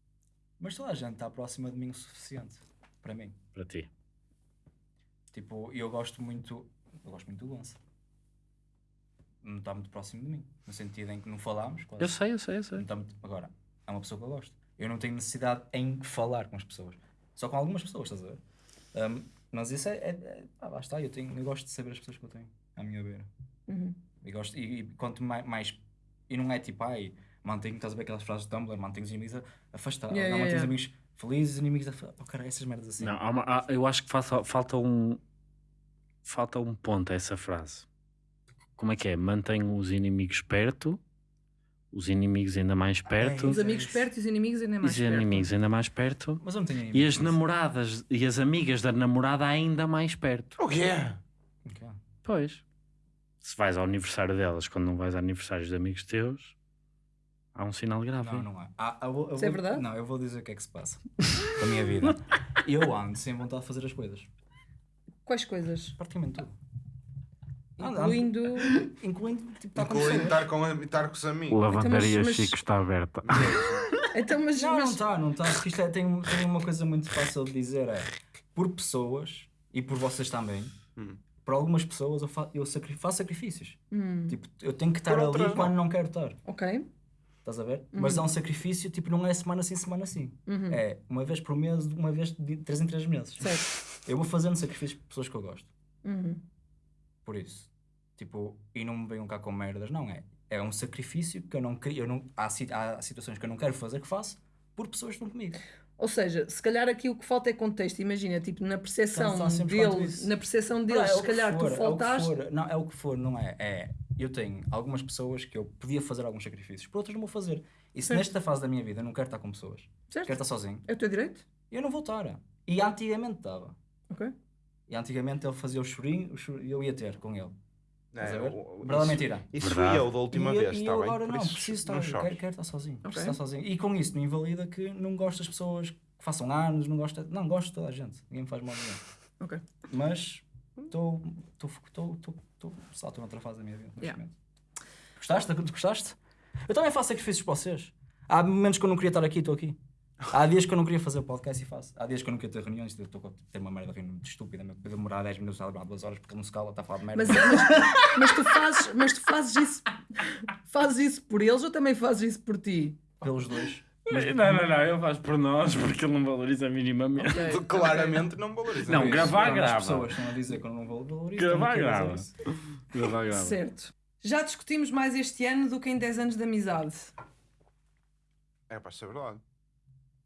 Mas toda a gente está próxima de mim o suficiente. Para mim. para ti. Tipo, eu gosto muito. Eu gosto muito do Gonça. Não está muito próximo de mim. No sentido em que não falámos. Quase. Eu sei, eu sei, eu sei. Não está muito- Agora, é uma pessoa que eu gosto. Eu não tenho necessidade em falar com as pessoas. Só com algumas pessoas, estás a ver? Um, Mas isso é. é, é ah, lá está, eu, tenho, eu gosto de saber as pessoas que eu tenho à minha beira. Uhum. E, gosto, e, e quanto mais, mais. E não é tipo, ai, mantenho, estás a ver aquelas frases de Tumblr, mantenho os inimigos a- afastados. Yeah, não, yeah, mantenho os yeah. amigos felizes, os inimigos afastados. Oh, cara, essas merdas assim. Não, há uma- há- eu acho que falta, falta um. Falta um ponto a essa frase. Como é que é? Mantenho os inimigos perto, os inimigos ainda mais perto, Os Isso é amigos isso. perto e os inimigos ainda e mais os perto. inimigos ainda mais perto, Mas não tenho e inimigos. as namoradas e as amigas da namorada ainda mais perto. O quê? Ok. Pois. Se vais ao aniversário delas quando não vais a aniversários de amigos teus, há um sinal grave. Não, não há. Ah, eu vou- eu Isso é vou- verdade? Não, eu vou dizer o que é que se passa [LAUGHS] com a minha vida. Eu ando sem vontade de fazer as coisas. Quais coisas? Praticamente tudo. Incluindo. Incluindo, tipo, estar com Incluindo estar com, estar com os amigos. Lavandaria Então, mas- Chico está aberta. [LAUGHS] Então, mas. Não, não mas- está, não está. Porque isto é, tem, tem uma coisa muito fácil de dizer: é por pessoas e por vocês também. Hum. Por algumas pessoas eu, fa eu sacri- faço sacrifícios. Hum, Tipo, eu tenho que estar Por ali quando não. não quero estar. ok. Estás a ver? Mas é um sacrifício, tipo, não é semana sim, semana sim. Uhum. É uma vez por mês, uma vez de três em três meses. Certo. Eu vou fazendo sacrifícios por pessoas que eu gosto. Uhum. Por isso. Tipo, e não me venham cá com merdas, não é? É um sacrifício que eu não queria. Eu não, há, há situações que eu não quero fazer que faço por pessoas que estão comigo. Ou seja, se calhar aqui o que falta é contexto. Imagina, tipo, na percepção deles, isso. na percepção deles, é o se calhar for, tu é faltaste. for. Não, é o que for, não é? É. Eu tenho algumas pessoas que eu podia fazer alguns sacrifícios, por outras não vou fazer. E se Certo. nesta fase da minha vida eu não quero estar com pessoas, Certo? quero estar sozinho, É o teu direito? eu não vou estar. E antigamente estava. Ok. E antigamente ele fazia o chorinho e eu ia ter com ele. É, Verdade mentira? Isso fui eu da última e, vez, e bem? agora não, isso, preciso estar, não quero, quero estar sozinho. Preciso Ok. estar sozinho. E com isso não invalida que não gosto das pessoas que façam anos, não gosto, não gosto de toda a gente. Ninguém me faz mal nenhum. Ok. Mas estou só estou noutra fase da minha vida. Yeah. Gostaste? Gostaste? Eu também faço sacrifícios para vocês. Há momentos que eu não queria estar aqui, estou aqui. Há dias que eu não queria fazer o podcast e faço. Há dias que eu não queria ter reuniões, eu estou a ter uma merda de reunião muito estúpida, meu. Podia demorar 10 minutos a demorar 2 horas porque ele não se cala, está a falar de merda. Mas, mas, mas tu fazes, mas tu fazes isso, fazes isso por eles ou também fazes isso por ti? Pelos dois. Não, não, não, ele faz por nós porque ele não valoriza minimamente. Ok. [LAUGHS] Claramente não valoriza. Não, isso, gravar, as grava. pessoas estão a dizer que eu não vou valorizar. Gravar, grava. gravar. Certo. Já discutimos mais este ano do que em 10 anos de amizade. É de ser verdade.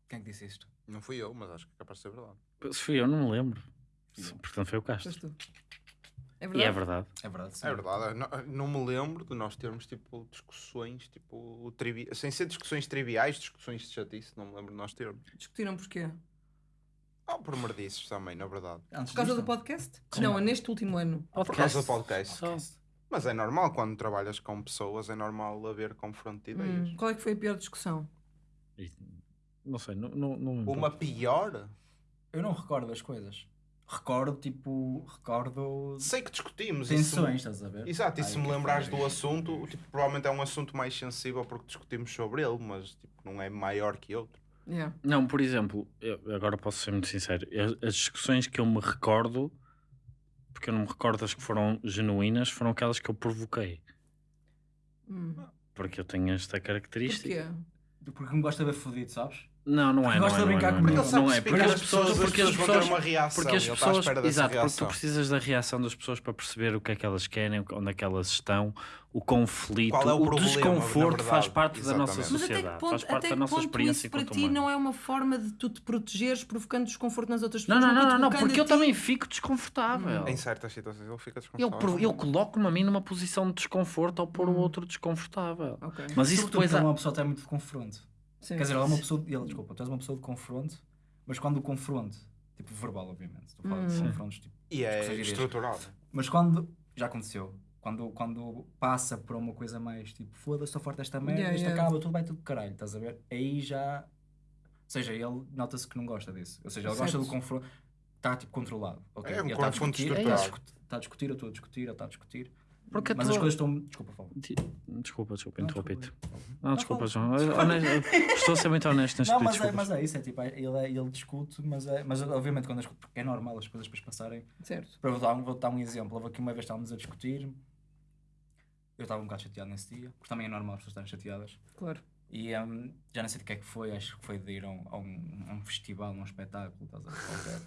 Quem é que disse isto? Não fui eu, mas acho que é capaz de ser verdade. Se fui eu, não me lembro. Portanto, foi o Castro. Foste tu. É E verdade? é verdade. É verdade. sim. É verdade. Não, não me lembro de nós termos tipo discussões, tipo, trivi... sem ser discussões triviais, discussões de chatice, não me lembro de nós termos. Discutiram porquê? Ah, por merdices também, na verdade. Antes Por causa disto, do podcast? Sim. Não, é neste último ano. Por causa do podcast. Só. Mas é normal quando trabalhas com pessoas, é normal haver confronto de ideias. Hum, qual é que foi a pior discussão? Não sei, não, não, não Uma pior? Eu não recordo as coisas. Recordo, tipo, recordo Sei que discutimos. tensões, estás a ver? Exato, e Ai, se me lembrares do assunto, tipo, provavelmente é um assunto mais sensível porque discutimos sobre ele, mas tipo, não é maior que outro. Yeah. Não, por exemplo, eu agora posso ser muito sincero. As discussões que eu me recordo, porque eu não me recordo das que foram genuínas, foram aquelas que eu provoquei. Hum. Porque eu tenho esta característica. Porquê? Porque me gosta de ver fodido, sabes? Não, não é. Não Gosta é, de não é, brincar não é, comigo. não, Ele sabe não é. Porque as pessoas, porque as vão ter pessoas, uma reação. porque as pessoas, exato, porque tu precisas da reação das pessoas para perceber o que é que elas querem, onde é que elas estão, o conflito, Qual é o o, problema, desconforto faz parte da nossa Exatamente. Mas até que sociedade, ponto, faz parte até da nossa ponto experiência isso para ti humano. não é uma forma de tu te protegeres provocando desconforto nas outras Não, pessoas? não, não, não, não, porque eu ti- também fico desconfortável. Em certas situações ele fica Eu, desconfortável. eu coloco-me a mim numa posição de desconforto ao pôr o Hum. outro desconfortável. Ok. Mas isso depois quando uma pessoa tem muito de confronto. Sim. Quer dizer, ela é uma pessoa. Ele, desculpa, tu és uma pessoa de confronto, mas quando o confronto, tipo verbal, obviamente, estou a falar de Hum. confrontos, tipo. E é estruturado. Mas quando. Já aconteceu. Quando, quando passa por uma coisa mais tipo, foda-se, estou forte desta merda, Yeah, isto yeah. acaba, tudo vai tudo de caralho, estás a ver? Aí já. Ou seja, ele nota-se que não gosta disso. Ou seja, ele gosta Certo. do confronto. Está tipo controlado. ok? É um ele está a confronto discutir, estruturado. está a discutir, está a discutir, eu estou a discutir, ele está a discutir. Porque mas tu- as coisas estão. Desculpa. Di- Desculpa, desculpa, interrompi-te. Não, desculpa. João. Honesto- Estou a ser muito honesto neste Não, mas é, mas é isso, é tipo, é- ele, é- ele discute, mas, é, mas obviamente quando as, é normal as coisas depois passarem. Certo. Para vou dar, um- vou dar um exemplo, houve aqui uma vez estávamos a discutir, eu estava um bocado chateado nesse dia, porque também é normal as pessoas estarem chateadas. Claro. E hum, já não sei de que é que foi, acho que foi de ir a um, a um, a um festival, a um espetáculo, estás a ver?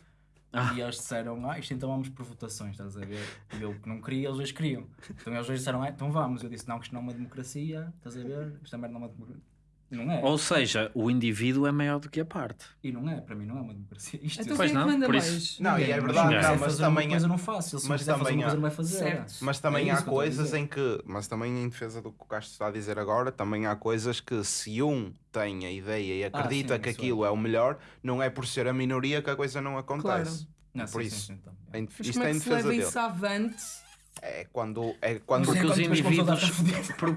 Ah. E eles disseram, ah, isto então vamos por votações, estás a ver? E eu que não queria, eles dois queriam. Então eles dois disseram, ah, então vamos. Eu disse, não, que isto não é uma democracia, estás a ver? Isto também não é uma democracia. Não é. Ou seja, o indivíduo é maior do que a parte. E não é, para mim não é uma democracia. Isto Então Pois quem é que não, manda por mais? isso- Não, e é mas verdade, não, mas uma também é- coisa não faço. Ele se mas também uma coisa é- não vai fazer. Certo. Mas também É há que coisas dizer. em que, mas também em defesa do que o Castro está a dizer agora, também há coisas que se um tem a ideia e acredita sim, que é. aquilo é o melhor, não é por ser a minoria que a coisa não acontece. Não, Por sim, isso. sim, então, Em- Mas Isto como é é em que se defesa leva dele. isso avante? É quando, é quando Porque os indivíduos,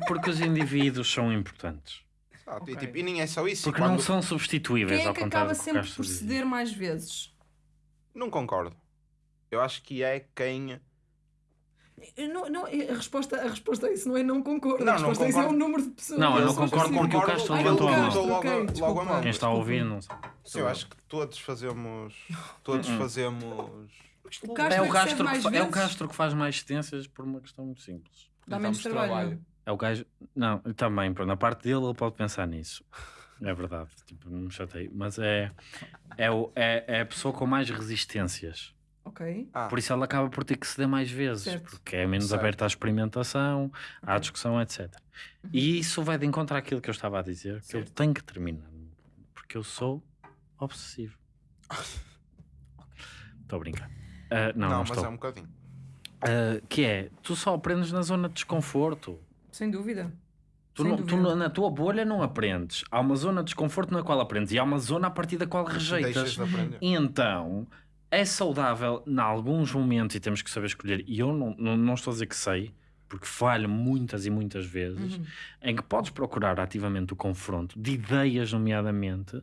porque os indivíduos são importantes. Exato, e, Ok. tipo, e nem é só isso. Porque quando- não são substituíveis, Quem é ao que contrário acaba que o sempre por ceder mais vezes? Não concordo. Eu acho que é quem. Não, não, a, resposta, a resposta a isso não é não concordo. Não, a não resposta a isso é o concordo. número de pessoas. Não, eu não resposta concordo porque o sim. Castro Ai, levantou o a mão. Castro, Logo- ok, logo a desculpa. mão. Quem está a ouvir, não sei. Eu acho que todos fazemos. [LAUGHS] Todos Hum. fazemos. O Castro É o, é que Castro que, fa- é o. Castro que faz mais extensas por uma questão muito simples. Dá menos damos trabalho. É o gajo. Não, também, pronto, na parte dele ele pode pensar nisso. É verdade, tipo, não me chatei. Mas é, é, o, é, é a pessoa com mais resistências. Ok. Ah, Por isso ela acaba por ter que ceder mais vezes, Certo. porque é menos Certo. aberta à experimentação, à discussão, etc. E isso vai de encontro àquilo que eu estava a dizer, que eu Certo. tenho que terminar, porque eu sou obsessivo. Estou a brincar. Ah, não, não, não, mas estou. é um bocadinho. Ah, que é, tu só aprendes na zona de desconforto. Sem dúvida. Tu, não- tu na- tua bolha não aprendes. Há uma zona de desconforto na qual aprendes e há uma zona a partir da qual rejeitas. De aprender. Então, é saudável em alguns momentos e temos que saber escolher. E eu não, não, não estou a dizer que sei, porque falho muitas e muitas vezes, Uhum. em que podes procurar ativamente o confronto de ideias, nomeadamente,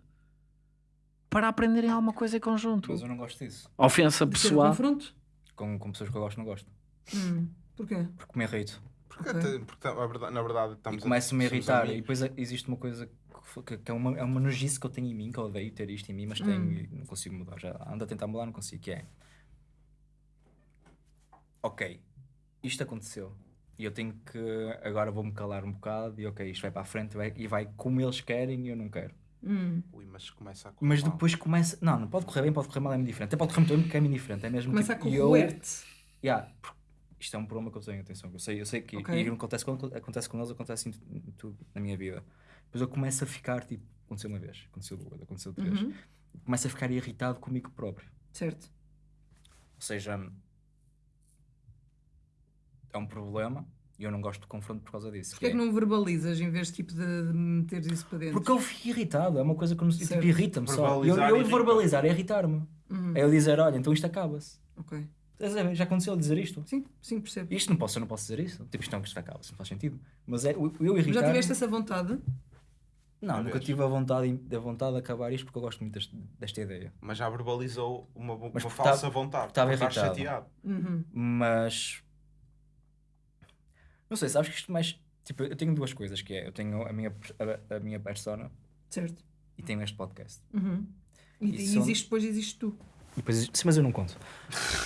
para aprenderem alguma coisa em conjunto. Mas eu não gosto disso. Ofensa De um pessoal. confronto? Com, com pessoas que eu gosto, não gosto. Hum. Porquê? Porque me irrito. Porque, porque, na verdade- na verdade, E estamos começo-me a somos irritar. E depois existe uma coisa que, que- é, uma, é uma nojice que eu tenho em mim, que eu odeio ter isto em mim, mas tenho Hum. e não consigo mudar. Já ando a tentar mudar, não consigo. Que é. Ok, isto aconteceu. E eu tenho que. Agora vou-me calar um bocado e ok, isto vai para a frente vai- e vai como eles querem e eu não quero. Hum. Ui, mas começa a correr Mas mal. depois começa. Não, não pode correr bem, pode correr mal, é muito diferente. Até pode correr muito bem porque é muito diferente. É mesmo Começa a tipo, e eu- corroer-te. Yeah, porque isto é um problema que eu tenho, atenção. Eu sei, eu sei que Ok. e não acontece com, acontece com eles, acontece em, tu- em tudo na minha vida. Depois eu começo a ficar tipo, aconteceu uma vez, aconteceu duas, aconteceu três. Uhum. Começo a ficar irritado comigo próprio. Certo. Ou seja, é um problema e eu não gosto de confronto por causa disso. Porquê é que não verbalizas em vez tipo, de meteres isso para dentro? Porque eu fico irritado, é uma coisa que eu não- tipo, irrita-me só. Eu, Verbalizar eu verbalizar é irritar-me. Uhum. É eu dizer, olha, então isto acaba-se. Ok. Já aconteceu dizer isto? Sim, sim, percebo. Isto não posso, eu não posso dizer isso. Tipo, isto não, que isto acaba-se, não faz sentido. Mas é, eu, eu irritar Já tiveste essa vontade? Não, Uma nunca vez. tive a vontade, a vontade de acabar isto porque eu gosto muito deste- desta ideia. Mas já verbalizou uma, uma Mas falsa tá- vontade. estava irritado. chateado. Uhum. Mas. Não sei, sabes que isto mais. Tipo, eu tenho duas coisas, que é, eu tenho a minha, a, a minha persona Certo. e tenho este podcast. Uhum. E, E e são- existe depois, existe tu. E depois, sim, mas eu não conto.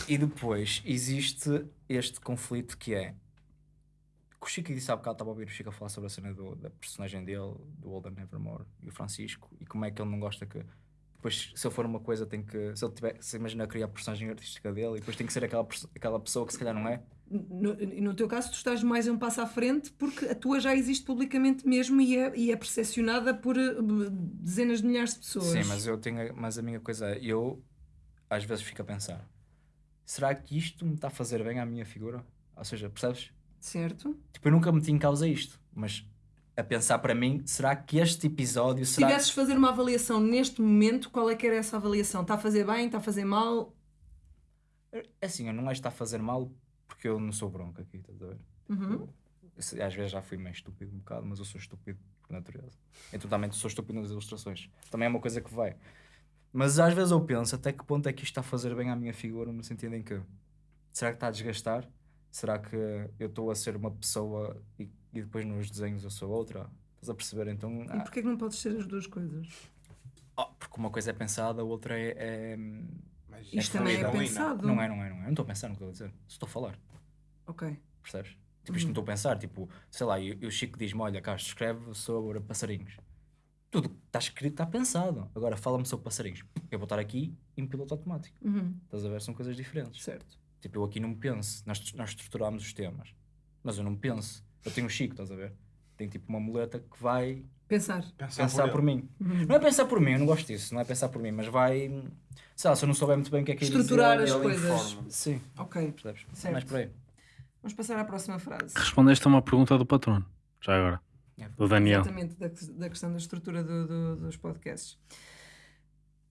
E depois existe este conflito que é. O Chico disse há bocado, estava a ouvir o Chico a falar sobre a cena do, da personagem dele, do Older Nevermore e o Francisco, e como é que ele não gosta que. Depois, se eu for uma coisa, tem que. Se ele tiver. Se imagina criar a personagem artística dele, e depois tem que ser aquela, aquela pessoa que se calhar não é. No, no teu caso, tu estás mais um passo à frente porque a tua já existe publicamente mesmo e é, e é percepcionada por eh, dezenas de milhares de pessoas. Sim, mas eu tenho. Mas a minha coisa é. Eu às vezes fico a pensar: será que isto me está a fazer bem à minha figura? Ou seja, percebes? Certo. Tipo, eu nunca meti em causa isto, mas a pensar para mim, será que este episódio Se será. tivesses de fazer uma avaliação neste momento, qual é que era essa avaliação? Está a fazer bem? Está a fazer mal? É assim, eu não acho que está a fazer mal porque eu não sou bronco aqui, estás a ver? Uhum. Eu Às vezes já fui meio estúpido um bocado, mas eu sou estúpido por natureza. Eu totalmente sou estúpido nas ilustrações. Também é uma coisa que vai. Mas às vezes eu penso até que ponto é que isto está a fazer bem à minha figura, no sentido em que será que está a desgastar? Será que eu estou a ser uma pessoa e, e depois nos desenhos eu sou outra? Estás a perceber? Então, E ah, porquê que não podes ser as duas coisas? oh, porque uma coisa é pensada, a outra é. é- Mas Isto É também é pensado. Não é, não é, não é. Eu não estou a pensar no que estou a dizer. Estou a falar. Ok. Percebes? Tipo, isto não estou a pensar. Tipo, sei lá, e e o Chico diz-me: Olha, Castro, escreve sobre passarinhos. Tudo que está escrito está pensado. Agora fala-me sobre passarinhos. Eu vou estar aqui em piloto automático. Uhum, Estás a ver? São coisas diferentes. certo. Tipo, eu aqui não penso. Nós, nós estruturamos os temas. Mas eu não penso. Eu tenho o Chico, estás a ver? Tem tipo uma muleta que vai Pensar. Pensar, pensar por, ele. mim. Não é pensar por mim, eu não gosto disso. Não é pensar por mim, mas vai. Sei lá, se eu não souber muito bem o que é que é Estruturar dizer, as coisas. informa. Sim, Ok. percebes? Certo. Mais por aí. Vamos passar à próxima frase. Respondeste a uma pergunta do patrono, já agora. Do Daniel. Exatamente, da, da questão da estrutura do- do- dos podcasts.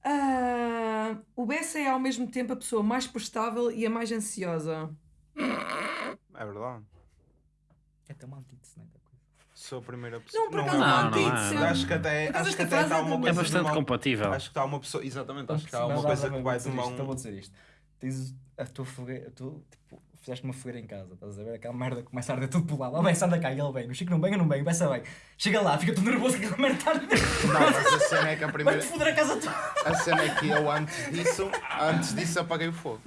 Ah, o Bessa é ao mesmo tempo a pessoa mais prestável e a mais ansiosa. É verdade. É uma antítese, não é? Sou a primeira pessoa. Não, por é acaso não, não antítese. é, não. Acho que até, acho que até está é uma de- É coisa. bastante compatível. Acho que está uma pessoa. Exatamente, acho que está uma coisa que vai de mão. Então vou dizer isto. Tens a tua fogueira, tipo, fizeste uma fogueira em casa, estás a ver? Aquela merda que começa a arder tudo por lá. Lá vai, anda cá e ele vem. O Chico não vem, eu não venho, peça bem. Chega lá, fica tudo nervoso que aquela merda está a arder. Não, mas a cena é que a primeira. Vai-te foder a casa toda. A cena é que eu antes disso, antes disso apaguei o fogo.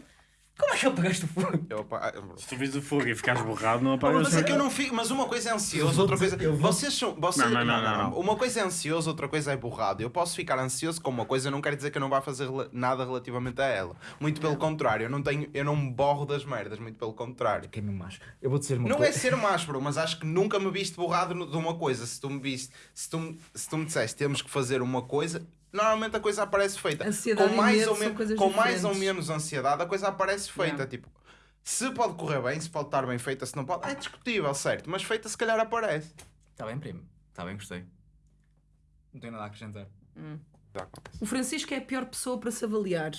Como é que apagaste o fogo? Eu apa- Se tu vis o fogo e ficares borrado, não apagas Mas é que eu não fico, mas uma coisa é ansioso, outra coisa. Vocês são. Vocês, Não, não, não, não. Uma coisa é ansioso, outra coisa é borrado. Eu posso ficar ansioso com uma coisa, não quer dizer que eu não vá fazer nada relativamente a ela. Muito pelo contrário, eu não tenho, eu não me borro das merdas, muito pelo contrário. Quem me macho? Eu vou dizer uma Não é ser bro, mas acho que nunca me viste borrado de uma coisa. Se tu me viste, se tu, me- se tu me disseste temos que fazer uma coisa, normalmente a coisa aparece feita. Ansiedade com e mais medo ou, são men- coisas com mais ou diferentes. menos ansiedade, a coisa aparece feita. Yeah. Tipo, se pode correr bem, se pode estar bem feita, se não pode, é discutível, certo? Mas feita se calhar aparece. Está bem, primo. Está bem, gostei. Não tenho nada a acrescentar. O Francisco é a pior pessoa para se avaliar.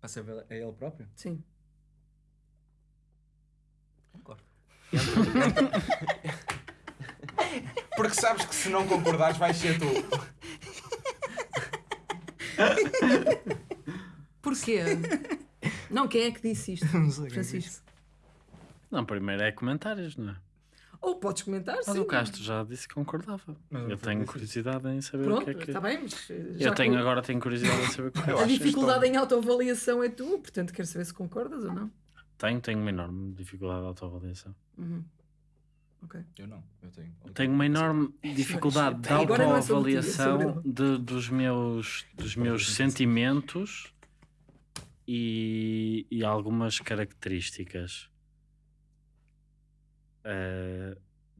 Para saber a ele próprio? Sim. Concordo. [LAUGHS] Porque sabes que se não concordares, vais ser tu. Porquê? não, quem é que disse isto? Não sei. Francisco. Não, primeiro é comentários, não é? Ou podes comentar, Mas sim. o Castro já disse que concordava. Mas eu tenho curiosidade em saber Pronto, o que é que. está bem, mas eh, já Eu tenho, que agora tenho curiosidade em saber o que [LAUGHS] é. Eu a dificuldade em autoavaliação é tua, portanto quero saber se concordas ou não. Tenho, tenho uma enorme dificuldade de autoavaliação. Uhum. Ok. Eu não, eu tenho. Tenho uma enorme dificuldade de é é autoavaliação de- dos meus, dos meus sentimentos e, e algumas características eh,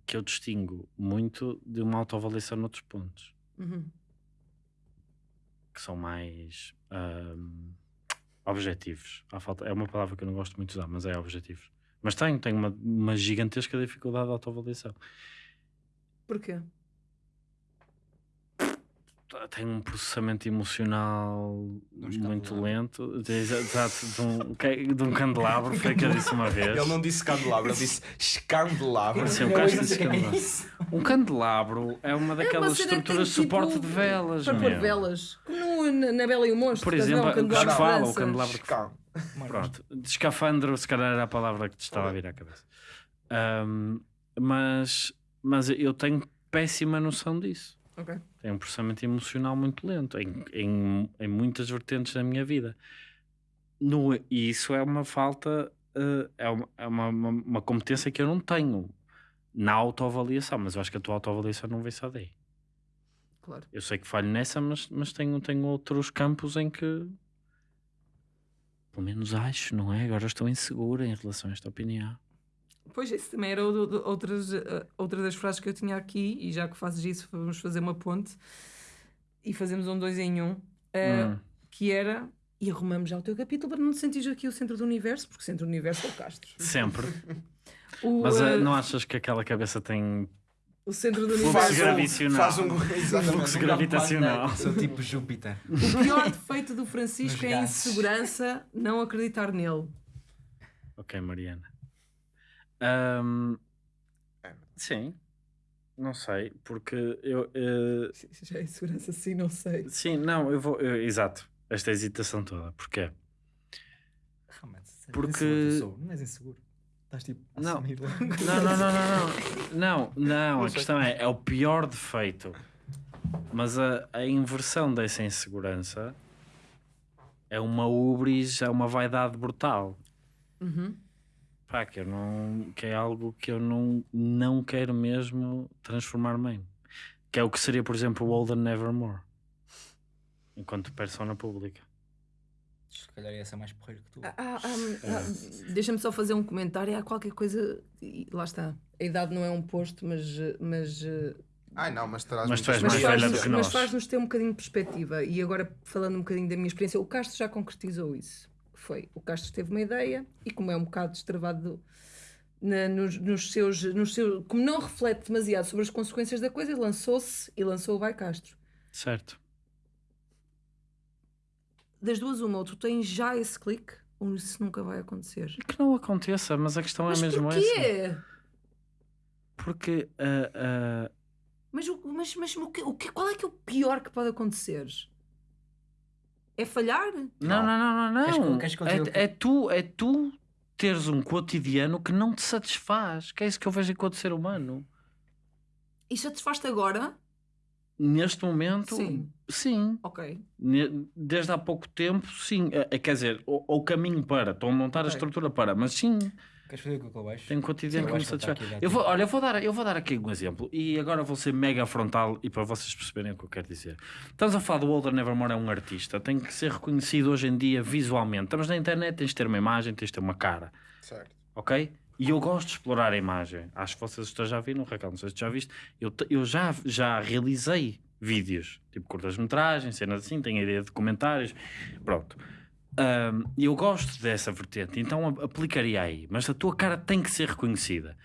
que eu distingo muito de uma autoavaliação noutros pontos, Uhum. que são mais ahm, objetivos. Há falta, é uma palavra que eu não gosto muito de usar, mas é objetivos. Mas tenho, tenho uma, uma gigantesca dificuldade de autoavaliação. Porquê? Tenho um processamento emocional muito lento. De- Exato, de um, que- de um candelabro, foi o que eu disse uma vez. Ele não disse candelabro, ele disse escandelabro. Sim, o Castro disse candelabro. Um candelabro é uma daquelas uma cena que estruturas de tem, suporte tipo, de velas. Para pôr meu. velas. Como no- na, na Bela e o Monstro. Por estás a ver? exemplo, Um o que candelabro se de fala, o candelabro que Escan- Pronto, de escafandro se calhar era a palavra que te estava a vir à cabeça. Ahm, mas, mas eu tenho péssima noção disso. Ok. Tenho um processamento emocional muito lento em, em, em muitas vertentes da minha vida. No, e isso é uma falta, eh, é, uma, é uma, uma, uma competência que eu não tenho na autoavaliação, mas eu acho que a tua autoavaliação não vem só daí. Claro. Eu sei que falho nessa, mas, mas tenho, tenho outros campos em que pelo menos acho, não é? Agora estou insegura em relação a esta opinião. Pois, isso também era outras, eh, outra das frases que eu tinha aqui, e já que fazes isso, vamos fazer uma ponte e fazemos um dois em um, eh, Hum. que era. E arrumamos já o teu capítulo para não te sentires aqui o centro do universo, porque o centro do universo é o Castro. Sempre. [LAUGHS] O, Mas eh, não achas que aquela cabeça tem o centro do Fluxo universo. gravitacional. Faz um. Fluxo gravitacional? Sou tipo Júpiter. O pior defeito do Francisco é a insegurança, não acreditar nele. Ok, Mariana. Ahm, É. sim, não sei, porque eu. eh, Já é insegurança, sim, não sei. sim, não, eu vou. eu- exato, esta hesitação toda. Porquê? Realmente, sério, Porque-. Não és inseguro. Estás tipo. Não. Não, não, não, não, não. Não, não, a questão é, é o pior defeito. Mas a, a inversão dessa insegurança é uma ubris, é uma vaidade brutal. Uhum. Pá, que, eu não, que é algo que eu não, não quero mesmo transformar-me em. Que é o que seria, por exemplo, o Older Nevermore. Enquanto persona pública. Se calhar ia ser mais porreiro que tu. Ah, ah, ah, ah, Deixa-me só fazer um comentário. Há qualquer coisa. e Lá está. A idade não é um posto, mas. mas eh, Ai não, mas terás Mas tu muita és mas mais velha do faz-nos que mas nós. faz-nos ter um bocadinho de perspectiva. E agora, falando um bocadinho da minha experiência, o Castro já concretizou isso. Foi, o Castro teve uma ideia e, como é um bocado destravado na- nos, nos seus, nos seus. Como não reflete demasiado sobre as consequências da coisa, lançou-se e lançou o Vai Castro. Certo. Das duas, uma, ou tu tens já esse clique, ou isso nunca vai acontecer. Que não aconteça, mas a questão Mas é mesmo essa. porquê? Porque ah, ah, Mas, o- mas, mas o que, o que, qual é que é o pior que pode acontecer? É falhar? Não, não, não, não, Queres não. queres que eu diga o quê? É, é tu, é tu teres um cotidiano que não te satisfaz. Que é isso que eu vejo enquanto ser humano. E satisfaz-te agora? Neste momento, Sim. sim. Ok. Desde há pouco tempo, sim. É, quer dizer, o, o caminho para. Estou a montar a Ok. estrutura para. Mas sim, Queres fazer com o que eu baixo? tem um cotidiano Sim, que me satisfaz. Eu vou, olha, eu vou, dar, eu vou dar aqui um exemplo. E agora vou ser mega frontal e para vocês perceberem o que eu quero dizer. Estamos a falar do Older Nevermore é um artista. Tem que ser reconhecido hoje em dia visualmente. Estamos na internet, tens de ter uma imagem, tens de ter uma cara. Certo. ok? E eu gosto de explorar a imagem. Acho que vocês já viram, Raquel, não sei se já viste. Eu, eu já, já realizei vídeos, tipo curtas-metragens, cenas assim, tenho a ideia de comentários, pronto. E eu gosto dessa vertente, então aplicaria aí. Mas a tua cara tem que ser reconhecida.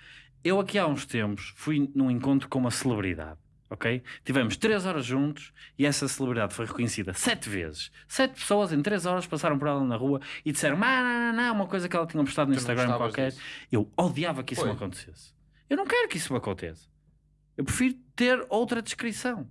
Eu aqui há uns tempos fui num encontro com uma celebridade, ok? Tivemos três horas juntos e essa celebridade foi reconhecida sete vezes. Sete pessoas em três horas passaram por ela na rua e disseram "Ah, não, não, não, uma coisa que ela tinha postado no Tu Instagram qualquer. disso? Eu odiava que isso Foi. me acontecesse. Eu não quero que isso me aconteça. Eu prefiro ter outra descrição.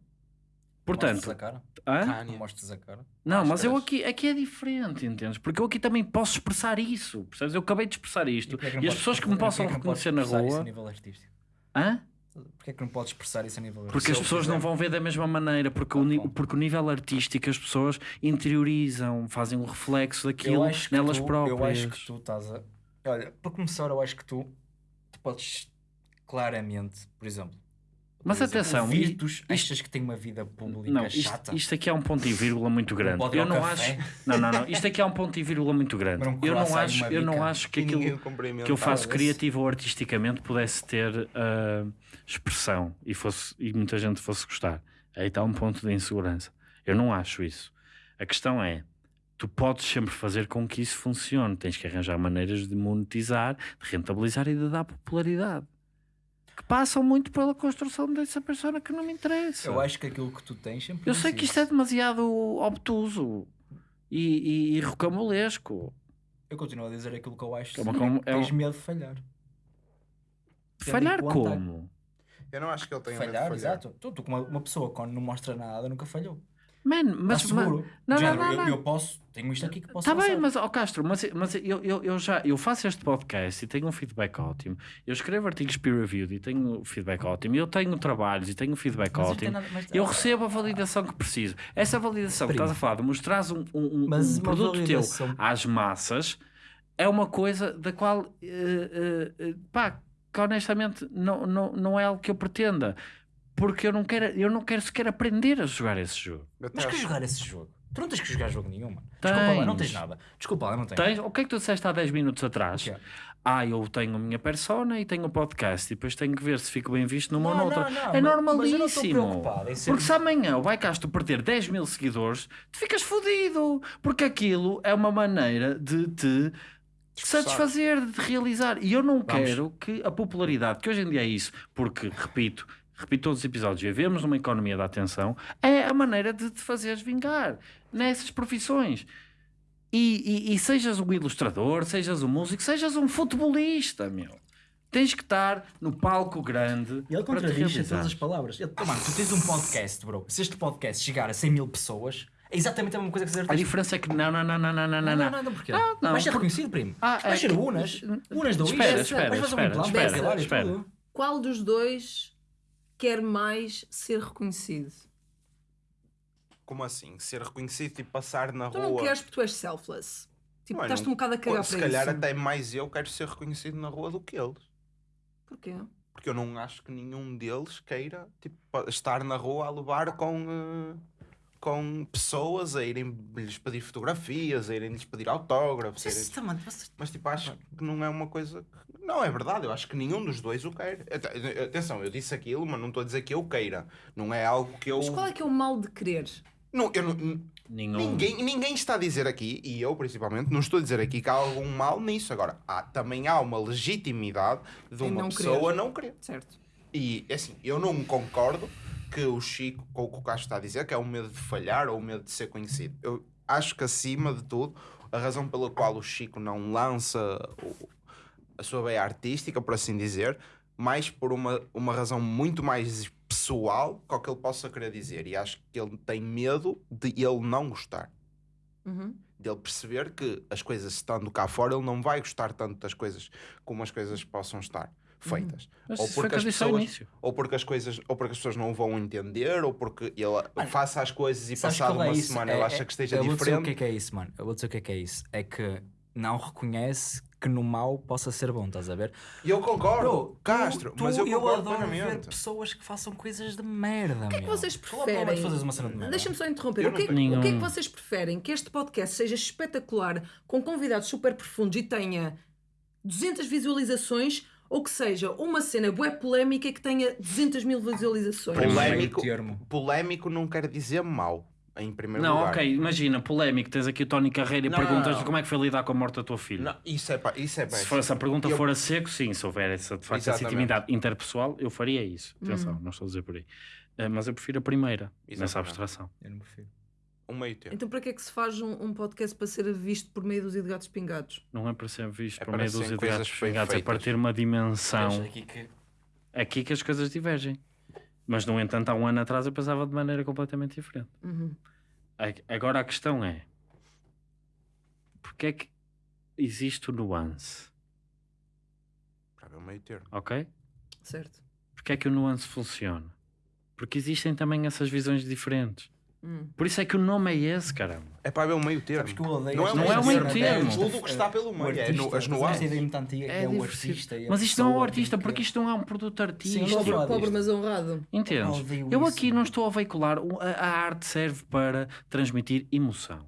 Portanto, a cara? hã? Não Kanye. mostres a cara? não, mas eu aqui, aqui é diferente, entendes? Porque eu aqui também posso expressar isso, percebes? Eu acabei de expressar isto. é E, não as pessoas que me possam reconhecer na expressar isso a rua. nível artístico? Hã? Porquê é que não podes expressar isso a nível Porque as pessoas não vão ver da mesma maneira, porque, o, ni- porque o nível artístico as pessoas interiorizam, fazem um reflexo daquilo nelas tu, próprias. Eu acho que tu estás a. Olha, para começar, eu acho que tu, tu podes claramente, por exemplo. Mas atenção, Virtus, isto- achas que tem uma vida pública Não, isto, chata? isto aqui é um ponto e vírgula muito grande. Eu não café? acho. Não, não, não. Isto aqui é um ponto e vírgula muito grande. Um Eu não acho, eu não acho que aquilo que eu faço criativo ou artisticamente pudesse ter ah, expressão e, fosse, e muita gente fosse gostar. Aí está um ponto de insegurança. Eu não acho isso. A questão é, tu podes sempre fazer com que isso funcione. Tens que arranjar maneiras de monetizar, de rentabilizar e de dar popularidade. Que passam muito pela construção dessa persona que não me interessa. Eu acho que aquilo que tu tens sempre. Eu sei que isto é demasiado obtuso e, e, e rocambolesco. Eu continuo a dizer aquilo que eu acho. É uma sim, com- que é tens um- medo de falhar. Falhar conta- como? Eu não acho que ele tenha medo de Falhar, falhar. exato. Tu, tu, como uma, uma pessoa quando não mostra nada, nunca falhou. Man, mas, Mas mas, seguro. não, não, género, não, eu, não. eu posso, tenho isto aqui que posso Está bem, mas, ó Castro, mas, mas eu, eu, eu já eu faço este podcast e tenho um feedback ótimo. Eu escrevo artigos peer-reviewed e tenho feedback ótimo. Eu tenho trabalhos e tenho feedback Mas ótimo. nada- mas- Eu recebo a validação que preciso. Essa validação que Primo. estás a falar de mostrares um, um, um- um produto validação- teu às massas é uma coisa da qual, eh, eh, pá, que honestamente não, não, não é algo que eu pretenda. Porque eu não quero, eu não quero sequer aprender a jogar esse jogo. Mas que jogar esse jogo? Tu não tens que jogar jogo nenhum, mano. Desculpa lá, não tens Tens. nada. Desculpa lá, não tens. Tens, o que é que tu disseste há 10 minutos atrás? Ah, eu tenho a minha persona e tenho o podcast e depois tenho que ver se fico bem visto numa ou Não, noutra. não, não, é mas- mas eu não estou normalíssimo. ser- Porque se amanhã o Baicast perder 10 mil seguidores, tu ficas fodido. Porque aquilo é uma maneira de te satisfazer, de realizar. E eu não Vamos. quero que a popularidade, que hoje em dia é isso, porque, repito, repito todos os episódios, vivemos numa economia da atenção, é a maneira de te fazeres vingar nessas profissões. E, e- e sejas um ilustrador, sejas um músico, sejas um futebolista, meu. Tens que estar no palco grande E ele para te contradiz todas as palavras. Ele, oh, mano, tu tens um podcast, bro. Se este podcast chegar a 100 mil pessoas, é exatamente a mesma coisa que fazer A diferença é que não, não, não, não, não, não, não. não, não, não, porquê? Não, não, ser porque- reconhecido, primo. Ah, é ser que- unas. Unas da Espera, espera, espera, espera, espera. Qual dos dois quer mais ser reconhecido? Como assim? Ser reconhecido e passar na Tu rua. não queres porque tu és selfless. Tipo, Mano, estás-te um bocado a cagar Se para calhar isso. até mais eu quero ser reconhecido na rua do que eles. Porquê? Porque eu não acho que nenhum deles queira tipo, estar na rua a levar com, eh, com pessoas a irem lhes pedir fotografias, a irem lhes pedir autógrafos. a irem- vocês- Mas tipo, acho que não é uma coisa. que- Não é verdade, eu acho que nenhum dos dois o quer. Ate- Atenção, eu disse aquilo, mas não estou a dizer que eu queira. Não é algo que eu. Mas qual é que é o mal de querer? Não, eu não- Nenhum. Ninguém, ninguém está a dizer aqui, e eu principalmente, não estou a dizer aqui que há algum mal nisso. Agora, há, também há uma legitimidade de uma não pessoa querer. não querer. Certo. E é assim, eu não concordo que o Chico, com o que o Castro está a dizer, que é o medo de falhar ou o medo de ser conhecido. Eu acho que acima de tudo, a razão pela qual o Chico não lança a sua veia artística, por assim dizer, mais por uma, uma razão muito mais pessoal que o que ele possa querer dizer. E acho que ele tem medo de ele não gostar Uhum. dele perceber que as coisas estando cá fora, ele não vai gostar tanto das coisas como as coisas possam estar feitas. Mas Ou porque, que eu as pessoas, ou porque as coisas, ou porque as pessoas não vão entender, ou porque ele faça as coisas e passado é uma isso? semana É- ele é- acha que esteja eu vou dizer o diferente. que é que é isso, mano. Eu vou dizer o que é que é isso. É que não reconhece que no mal possa ser bom, estás a ver? E eu concordo, Bro, Castro, tu- mas eu tu- concordo adoro ver pessoas que façam coisas de merda, O que é que vocês preferem? Fazer uma cena de merda. Deixa-me só interromper. Eu O que, é, o que é que vocês preferem? Que este podcast seja espetacular, com convidados super profundos e tenha 200 visualizações ou que seja uma cena bué polémica que tenha 200 mil visualizações? Polémico, polémico não quer dizer mau, em primeiro Não, lugar. ok, imagina, polémico, tens aqui o Tony Carreira e Não, não, perguntas não. como é que foi lidar com a morte da tua filha. Não, isso é, pá, isso é Se, péssimo. for, se a pergunta Eu- for a seco, sim, se houver essa, de facto essa intimidade interpessoal, eu faria isso. Atenção, Hum. não estou a dizer por aí. Eh, mas eu prefiro a primeira, nessa Exatamente. abstração. Eu não prefiro. Um meio termo. Então para que é que se faz um, um podcast para ser visto por meio dos gatos pingados? Não é para ser visto É por meio dos coisas gatos pingados, é para ter uma dimensão. Aqui que Aqui que as coisas divergem. Mas, no entanto, há um ano atrás eu pensava de maneira completamente diferente. Uhum. Agora a questão é: porque é que existe o nuance? Para ver um meio termo. Ok? Certo. Porque é que o nuance funciona? Porque existem também essas visões diferentes. Hum. Por isso é que o nome é esse, caramba. É para ver um meio termo. Não é, Não é um cena meio termo. esta- Tudo o que está pelo meio. É no- as estás a ver nuances. Ideia muito antiga É é, o artista. a Mas isto não é um artista, que- porque isto não é um produto artístico. Sim, Pobre, pobre mas honrado. Entendes? Eu isso, aqui não estou a veicular. A, a arte serve para transmitir emoção.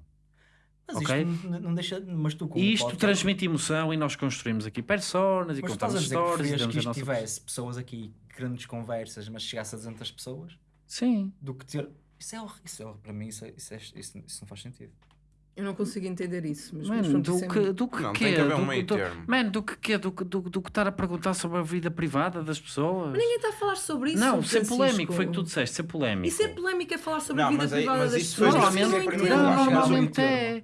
Mas Ok? isto não, não deixa. Mas tu como E isto transmite emoção e nós construímos aqui personas e Mas contamos histórias damos que isto nossa. tivesse pessoas aqui, grandes conversas, mas chegasse a 200 pessoas, Sim. do que ter. Isso é horrível. Isso é, horrível. para mim, isso, é- isso, é- isso- isso não faz sentido. Eu não consigo entender isso. Mas, mas Mano, do isso é que, do que Não, quê? tem que haver um Do- meio do- termo. Mano, do que quê? Do, que- do, do que estar a perguntar sobre a vida privada das pessoas? Ninguém está a falar sobre isso. não, ser Francisco. polémico, foi o que tu disseste, ser polémico. E ser polémico é falar sobre Não, a vida mas aí- privada mas das pessoas. justiça não normalmente é.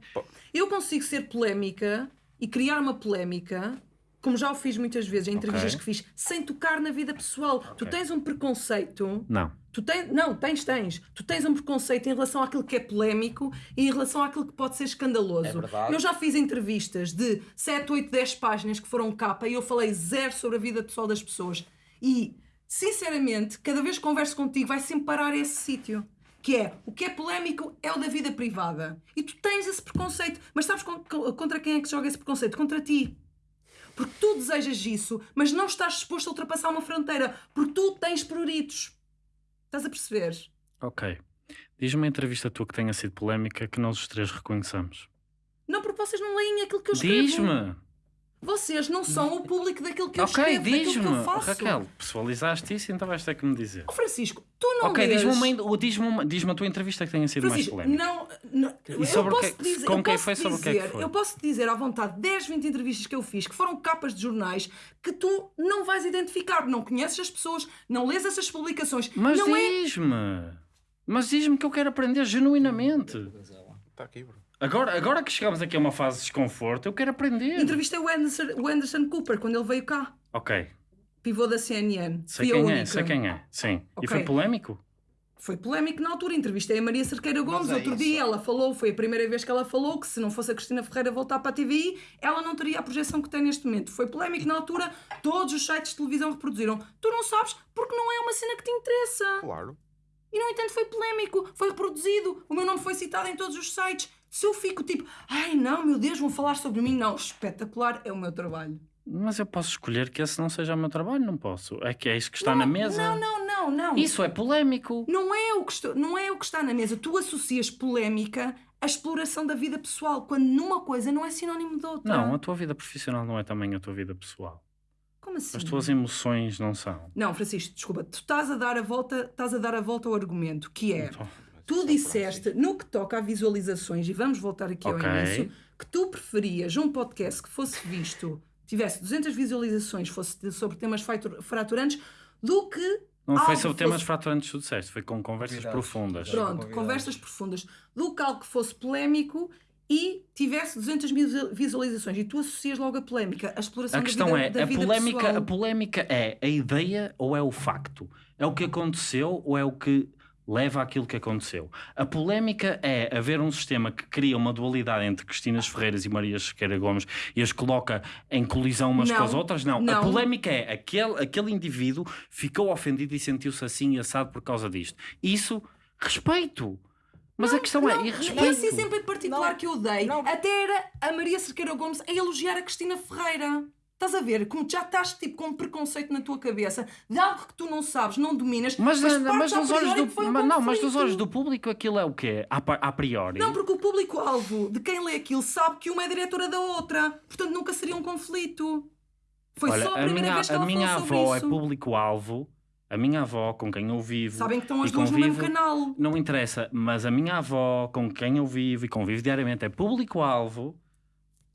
Eu consigo ser polémica e criar uma polémica, como já o fiz muitas vezes em entrevistas Ok. que fiz, sem tocar na vida pessoal. Tu tens um preconceito. Não. Tu tens, não, tens, tens. Tu tens um preconceito em relação àquilo que é polémico e em relação àquilo que pode ser escandaloso. É verdade. Eu já fiz entrevistas de 7, 8, 10 páginas que foram capa e eu falei zero sobre a vida pessoal das pessoas. E, sinceramente, cada vez que converso contigo vai sempre parar esse sítio. Que é, o que é polémico é o da vida privada. E tu tens esse preconceito. Mas sabes con- con- contra quem é que joga esse preconceito? Contra ti. Porque tu desejas isso, mas não estás disposto a ultrapassar uma fronteira. Porque tu tens pruritos. Estás a perceber? Ok. Diz-me uma entrevista tua que tenha sido polémica que nós os três reconheçamos. Não, porque vocês não leem aquilo que eu escrevo. Diz-me! Vocês não são o público daquilo que eu Ok, escrevo, daquilo que eu faço. Raquel, pessoalizaste isso, então vais ter que me dizer. Oh, Francisco, tu não Ok, lês... diz-me uma, diz-me uma, diz a tua entrevista que tenha sido Francisco, mais polémica. não, não eu sobre o posso que- dizer, com eu quem foi, sobre o que é que dizer- foi? Eu posso te dizer à vontade 10, 20 entrevistas que eu fiz que foram capas de jornais que tu não vais identificar, não conheces as pessoas, não lês essas publicações. Mas não é diz-me! Mas diz-me que eu quero aprender genuinamente. Está aqui, bro. Agora, agora que chegamos aqui a uma fase de desconforto, eu quero aprender. Entrevistei o Anderson, o Anderson Cooper quando ele veio cá, Ok, pivô da CNN. sei quem é, sei quem é. Sim. Ok. E foi polémico? Foi polémico na altura. Entrevistei a Maria Cerqueira Gomes. é Outro isso. dia ela falou, foi a primeira vez que ela falou que se não fosse a Cristina Ferreira voltar para a TVI, ela não teria a projeção que tem neste momento. Foi polémico na altura, todos os sites de televisão reproduziram. Tu não sabes porque não é uma cena que te interessa. Claro. E no entanto foi polémico, foi reproduzido. O meu nome foi citado em todos os sites. Se eu fico tipo, ai não, meu Deus, vão falar sobre mim, não, espetacular, é o meu trabalho. Mas eu posso escolher que esse não seja o meu trabalho, não posso. É que é isso que está na mesa. Não, não, não, não. Isso é polémico. Não é, o que estou- não é o que está na mesa. Tu associas polémica à exploração da vida pessoal, quando numa coisa não é sinónimo de outra. Não, a tua vida profissional não é também a tua vida pessoal. Como assim? As tuas emoções não são. Não, Francisco, desculpa, tu estás a dar a volta, estás a dar a volta ao argumento, que é, Então, tu disseste, no que toca a visualizações, e vamos voltar aqui Ok. ao início, que tu preferias um podcast que fosse visto, tivesse 200 visualizações, fosse sobre temas fraturantes, do que Não foi sobre temas fosse- fraturantes que tu disseste, foi com conversas Convidados. profundas. Pronto. Pronto, convidados. conversas profundas, do que algo que fosse polémico e tivesse 200 mil visualizações e tu associas logo a polémica, a exploração A questão da vida, é, da a vida polémica, pessoal. a polémica é a ideia ou é o facto? É o que aconteceu ou é o que leva àquilo que aconteceu? A polémica é haver um sistema que cria uma dualidade entre Cristinas Ferreiras e Maria Sequeira Gomes e as coloca em colisão umas Não, com as outras? Não. A não. polémica é aquele, aquele indivíduo ficou ofendido e sentiu-se assim e assado por causa disto. Isso, respeito. Mas a questão é, Não, e não respeito. é assim sempre em particular Não. que eu dei. Não. Até era a Maria Cerqueira Gomes a elogiar a Cristina Ferreira. Estás a ver? Como já estás tipo, com um preconceito na tua cabeça de algo que tu não sabes, não dominas, Mas, mas, mas, a nos olhos do, um mas não, mas nos olhos do público aquilo é o quê? A, a priori. Não, porque o público-alvo de quem lê aquilo sabe que uma é diretora da outra. Portanto, nunca seria um conflito. Foi Olha, só a a primeira minha, vez que a ela minha falou sobre avó é público-alvo. A minha avó, com quem eu vivo. Sabem que estão as duas no mesmo convivo, canal. Não interessa, mas a minha avó, com quem eu vivo e convivo diariamente, é público-alvo.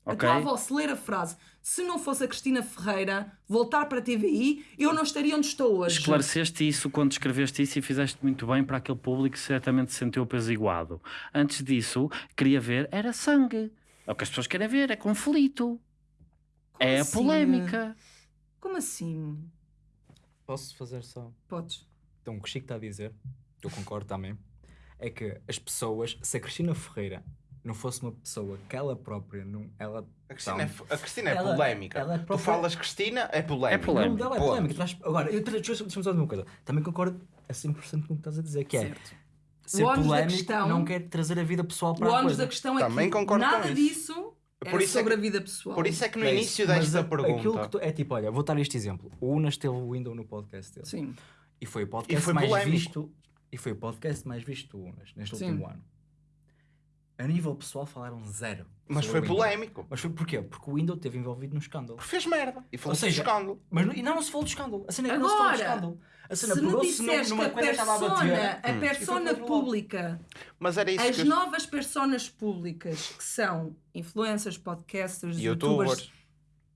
A Ok? tua avó, se ler a frase, se não fosse a Cristina Ferreira voltar para a TVI, eu não estaria onde estou hoje. Esclareceste isso quando escreveste isso e fizeste muito bem para aquele público que certamente se sentiu apesiguado. Antes disso, queria ver, era sangue. É o que as pessoas querem ver, é conflito. Como é a assim? polémica. Como assim? Posso fazer só. Podes. Então, o que o Chico está a dizer, eu concordo também, é que as pessoas, se a Cristina Ferreira não fosse uma pessoa que ela própria não. Ela, A Cristina, é, a Cristina é Ela- polémica. ela é Tu própria- falas Cristina, é polémica. É polémica. Não, ela é polémica. tu vais- Agora, deixa-me só dizer uma coisa. Também concordo a 100% com o que estás a dizer, que é Certo. ser O polémico questão- não quer trazer a vida pessoal O para a ónus coisa. da questão é Também que concordo com nada isso. disso Por isso é sobre que- a vida pessoal. Por isso é que no É início Mas desta a- pergunta. Aquilo que tu, é tipo, olha, vou dar este exemplo. O Unas teve o Windows no podcast dele. Sim. E foi o podcast E foi mais polémico. visto. E foi o podcast mais visto do Unas neste Sim. último ano. A nível pessoal falaram zero. Mas sobre foi o Windows. polémico. Mas foi porquê? Porque o Windows esteve envolvido no escândalo. Porque fez merda. E Ou falou-se do seja, escândalo. Mas não, e não se falou do escândalo. A cena é que não se falou do Agora, escândalo. A cena Se me num- disseste que numa a a persona, bater. a E foi persona lado. pública, Mas era isso as que novas personas públicas que são influencers, podcasters, youtubers, Youtubers.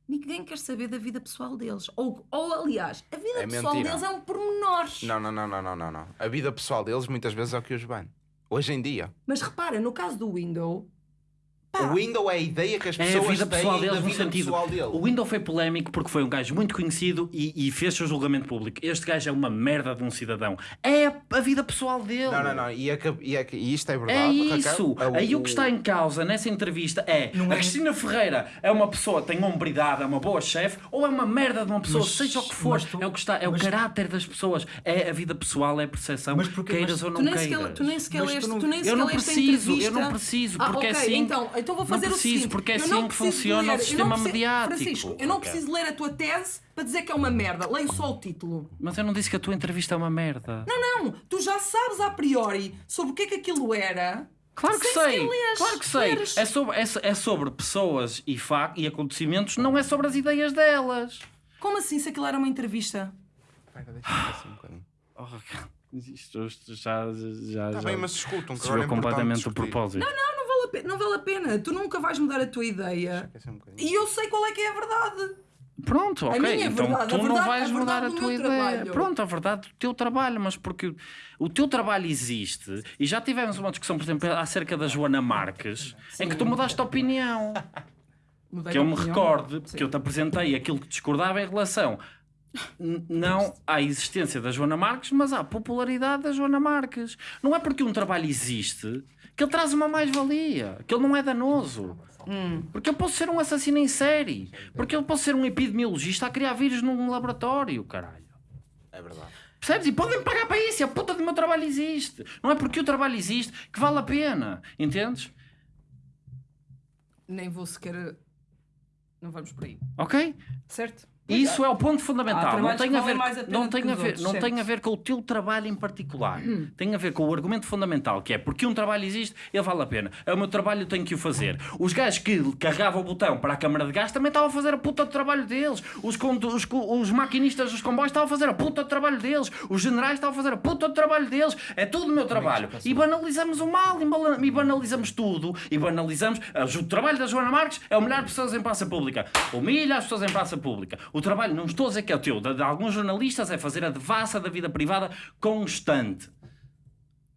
ninguém quer saber da vida pessoal deles. Ou, ou aliás, a vida É pessoal mentira. deles é um pormenor. Não, não, não, não, não, não, não. A vida pessoal deles muitas vezes é o que os bane. Hoje em dia. Mas repara, no caso do Window, pá, O Windows é a ideia que as É a pessoas vida têm pessoal da deles no vida sentido. pessoal dele. O Windows foi polémico porque foi um gajo muito conhecido e, e fez seu julgamento público. Este gajo é uma merda de um cidadão. É a, a vida pessoal dele. Não, não, não. E, é que- e é que- e isto é É verdade. Raquel. isso. É Aí o que está em causa nessa entrevista é Não a é- Cristina Ferreira é uma pessoa que tem hombridade, é uma boa chefe, ou é uma merda de uma pessoa, Mas- seja o que for. tu- é o que está, é o caráter das pessoas, é a vida pessoal, é a percepção, Mas porque- queiras mas ou tu não nem, queiras. sequer, tu nem sequer tu leste, não- tu nem Eu não a preciso, eu não preciso, Ah, porque é ok, assim- Então, então vou não fazer preciso, o seguinte. porque é eu assim não que preciso funciona o ler- não sistema preciso- mediático, Francisco, eu não Raquel. preciso ler a tua tese para dizer que é uma merda. Leio só o título. Mas eu não disse que a tua entrevista é uma merda. Não, tu já sabes a priori sobre o que é que aquilo era. Claro que sei, sequer leres, claro que sei. leres. É sobre, é, é sobre pessoas e, fa e acontecimentos, não é sobre as ideias delas. Como assim se aquilo era uma entrevista? Espera, deixa-me ver assim um bocadinho. [SIGHS] Oh, isto, isto já, já, Está já bem, mas escutam. que se agora é completamente o propósito. Não vale, a pena, não vale a pena. Tu nunca vais mudar a tua ideia. Um. E eu sei qual é que é a verdade. Pronto, ok. então verdade, a tu não verdade- vais a mudar a tua ideia. trabalho. Pronto, a verdade do teu trabalho, mas porque o teu trabalho existe e já tivemos uma discussão, por exemplo, acerca da Joana Marques, em que tu mudaste de opinião. Mudei que eu me opinião. recorde, porque eu te apresentei aquilo que discordava em relação não à existência da Joana Marques, mas à popularidade da Joana Marques. Não é porque um trabalho existe que ele traz uma mais-valia, que ele não é danoso. Porque eu posso ser um assassino em série, porque eu posso ser um epidemiologista a criar vírus num laboratório, caralho. É verdade. Percebes? E podem pagar para isso, e a puta do meu trabalho existe. Não é porque o trabalho existe que vale a pena, entendes? Nem vou sequer Não vamos por aí. Ok? Certo? Isso é o ponto fundamental. Não tem, a ver, a não, tem a ver, outros, não tem a ver com o teu trabalho em particular. Tem a ver com o argumento fundamental, que é porque um trabalho existe, ele vale a pena. É o meu trabalho, eu tenho que o fazer. Os gajos que carregavam o botão para a câmara de gás também estavam a fazer a puta do trabalho deles. Os, os, os maquinistas dos comboios estavam a fazer a puta do trabalho deles. Os generais estavam a fazer a puta do trabalho deles. É tudo o meu trabalho. E banalizamos o mal, e banalizamos tudo. E banalizamos. ah, O trabalho da Joana Marques é humilhar pessoas em praça pública. Humilha as pessoas em praça pública. O trabalho, não estou a dizer que é o teu, de, de alguns jornalistas, é fazer a devassa da vida privada constante.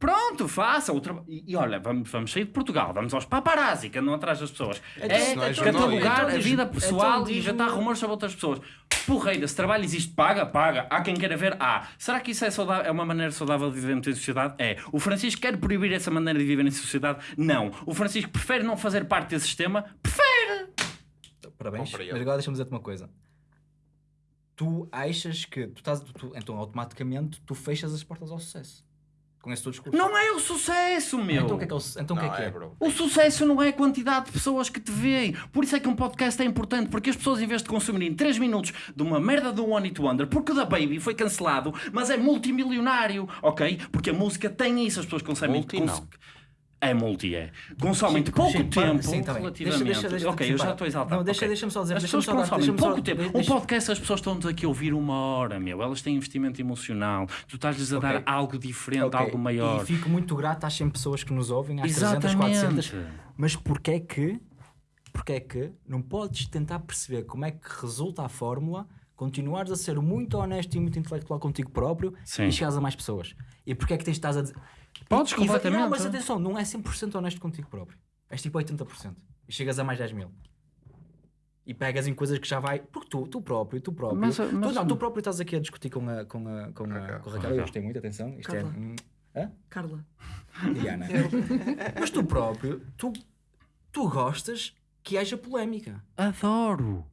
Pronto, faça o trabalho. E, e olha, vamos, vamos sair de Portugal, vamos aos paparazzi que andam atrás das pessoas. É, isso não é catalogar jornalismo. a vida Então pessoal e inventar rumores sobre outras pessoas. Porreira, se trabalho existe, paga, paga. Há quem queira ver, há. Será que isso é, saudável, é uma maneira saudável de vivermos em sociedade? É. O Francisco quer proibir essa maneira de viver em sociedade? Não. O Francisco prefere não fazer parte desse sistema? Prefere! Parabéns. Bom para ele. Mas agora deixa-me dizer-te uma coisa. Tu achas que tu estás. tu- então automaticamente tu fechas as portas ao sucesso. Com esse teu discurso. Não é o sucesso, meu! Então o que é que é? o Então que é que é? bro. O sucesso não é a quantidade de pessoas que te veem. Por isso é que um podcast é importante, porque as pessoas, em vez de consumirem 3 minutos de uma merda do One It Wonder, porque o da Baby foi cancelado, mas é multimilionário, ok? Porque a música tem isso, as pessoas consomem. Multi, cons- não. É multi, é. Consomem Chico, pouco para- tempo sim, relativamente. Deixa- deixa- deixa- ok, eu já estou exaltado. Não, deixa- ok. deixa-me só dizer- As pessoas só dar- consomem deixa-me só- pouco tempo. Um deixa- podcast, as pessoas estão aqui a ouvir uma hora, meu. Elas têm investimento emocional. Tu estás-lhes a dar Ok. algo diferente, Ok, algo maior. E fico muito grato às 100 pessoas que nos ouvem, às 300, 400. Exatamente. Mas porquê é que, porquê é que não podes tentar perceber como é que resulta a fórmula, continuares a ser muito honesto e muito intelectual contigo próprio Sim. e chegares a mais pessoas? E porquê é que tens estás a dizer... Podes E- completamente. Não, mas atenção, não é 100% honesto contigo próprio. És tipo 80%. E chegas a mais 10 mil. E pegas em coisas que já vai. Porque tu, tu próprio, tu próprio. Mas- tu, mas- não, tu próprio estás aqui a discutir com a, com a, com a, com a Raquel. Eu gostei muito, atenção. Isto Carla. é. hum, Hã? Carla. Diana. Mas tu próprio, tu, tu gostas que haja polémica. Adoro.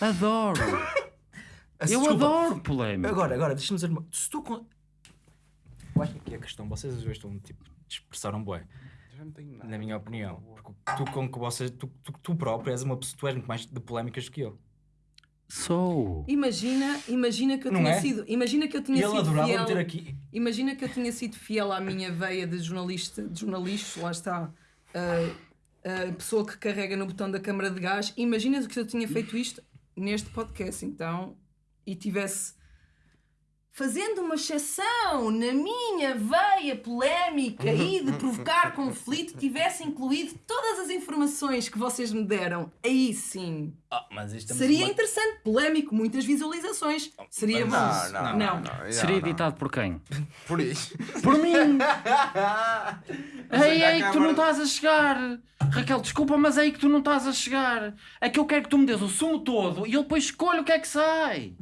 Adoro. [LAUGHS] Eu Desculpa. adoro polémica. Agora, agora, deixa-me dizer uma. Se tu. Eu acho que aqui a questão, vocês às vezes estão tipo, expressaram nada. na minha opinião. Porque tu, com que vocês, tu, tu, tu próprio és uma pessoa, tu és muito mais de polémicas do que eu. Sou. Imagina, imagina que eu Não tinha é? sido. Imagina que eu E tinha ele sido adorava fiel. meter aqui. Imagina que eu tinha sido fiel à minha veia de jornalista, de jornalista, lá está. A, a pessoa que carrega no botão da câmara de gás. Imagina que eu tinha feito isto neste podcast, então, e tivesse fazendo uma exceção na minha veia polémica e de provocar conflito, tivesse incluído todas as informações que vocês me deram. Aí sim. Ah, mas isto é Seria muito- interessante, polémico, muitas visualizações. Seria mas- bom. Não, não, Não. não, Seria não. editado por quem? Por isso. [LAUGHS] Por mim! Ei, ei, que tu não estás a chegar! Raquel, desculpa, mas é aí que tu não estás a chegar. É que eu quero que tu me dês o sumo todo e eu depois escolho o que é que sai.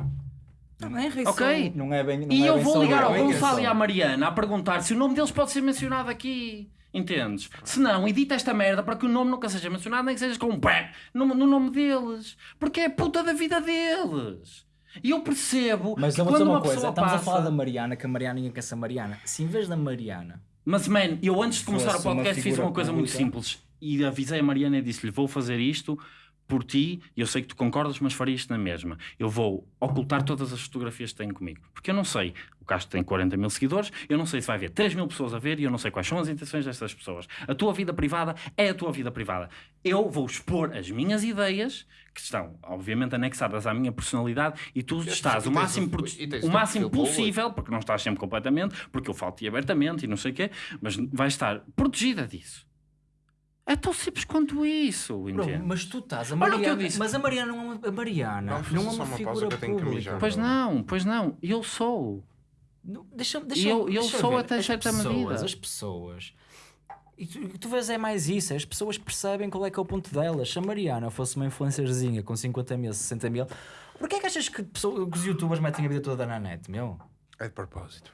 Está bem, Rei Ok? Não é bem. Não E é eu bem vou ligar ao Gonçalo e à Mariana a perguntar se o nome deles pode ser mencionado aqui. Entendes? Se não, edita esta merda para que o nome nunca seja mencionado, nem que seja com um pé no, no nome deles. Porque é a puta da vida deles. E eu percebo Mas que eu vou dizer uma uma coisa, estamos passa... a falar da Mariana, que a Mariana ninguém quer ser Mariana. Se em vez da Mariana Mas, man, eu antes de começar o podcast fiz uma coisa muito pública. simples. E avisei a Mariana e disse-lhe: Vou fazer isto por ti. e Eu sei que tu concordas, mas faria isto na mesma. Eu vou ocultar todas as fotografias que tenho comigo. Porque eu não sei. O Castro tem 40 mil seguidores. Eu não sei se vai haver 3 mil pessoas a ver. E eu não sei quais são as intenções destas pessoas. A tua vida privada é a tua vida privada. Eu vou expor as minhas ideias. Que estão, obviamente, anexadas à minha personalidade, e tu estás e o máximo, o- o máximo possível, porque não estás sempre completamente, porque eu falo-te abertamente e não sei o quê, mas vais estar protegida disso. É tão simples quanto isso, Bro, entende? mas tu estás, a Olha o que eu Mariana, disse. mas a Mariana não é uma, a Mariana Vamos não é uma uma pausa figura que eu tenho que pública. mijar. Pois não, pois não, eu sou. Não, deixa, E deixa, eu- eu deixa sou ver. até as certa pessoas, medida. As pessoas. E tu, tu vês é mais isso, as pessoas percebem qual é que é o ponto delas. Se a Mariana fosse uma influencerzinha com 50 mil, 60 mil, porquê é que achas que, pessoa- que os youtubers metem a vida toda na net, meu? É de propósito.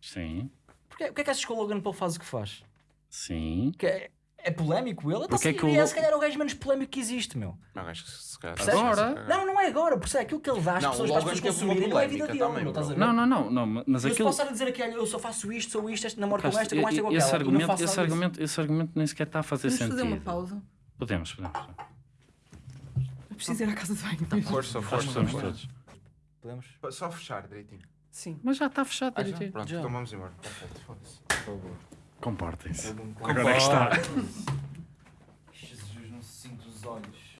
Sim, Porquê, porquê é que achas que o Logan Paul faz o que faz? sim. Que é polémico ele? Então porque se, é, que o... é se calhar o gajo menos polémico que existe, meu. Não, acho que se calhar... Percebes? Agora? Não, não é agora. Porque é aquilo que ele dá às não, pessoas para as pessoas consumirem não é a vida dele, também, estás a ver? Não, não, não. não mas eu aquilo... se passar a dizer aqui, eu só faço isto, sou isto, este namoro com esta, com esta, com aquela. Esse argumento, esse, argumento, esse argumento nem sequer está a fazer sentido. sentido. fazer uma pausa? Podemos, podemos. Eu preciso ir à casa de banho. Então, força, força. Todos. Podemos? Só fechar direitinho. Sim. Mas já está fechado ah, direitinho. Pronto, Tomamos então vamos embora. Perfeito, foda-se. Por favor. Comportem-se. Comportem Agora é que está. Jesus, não se sinto os olhos.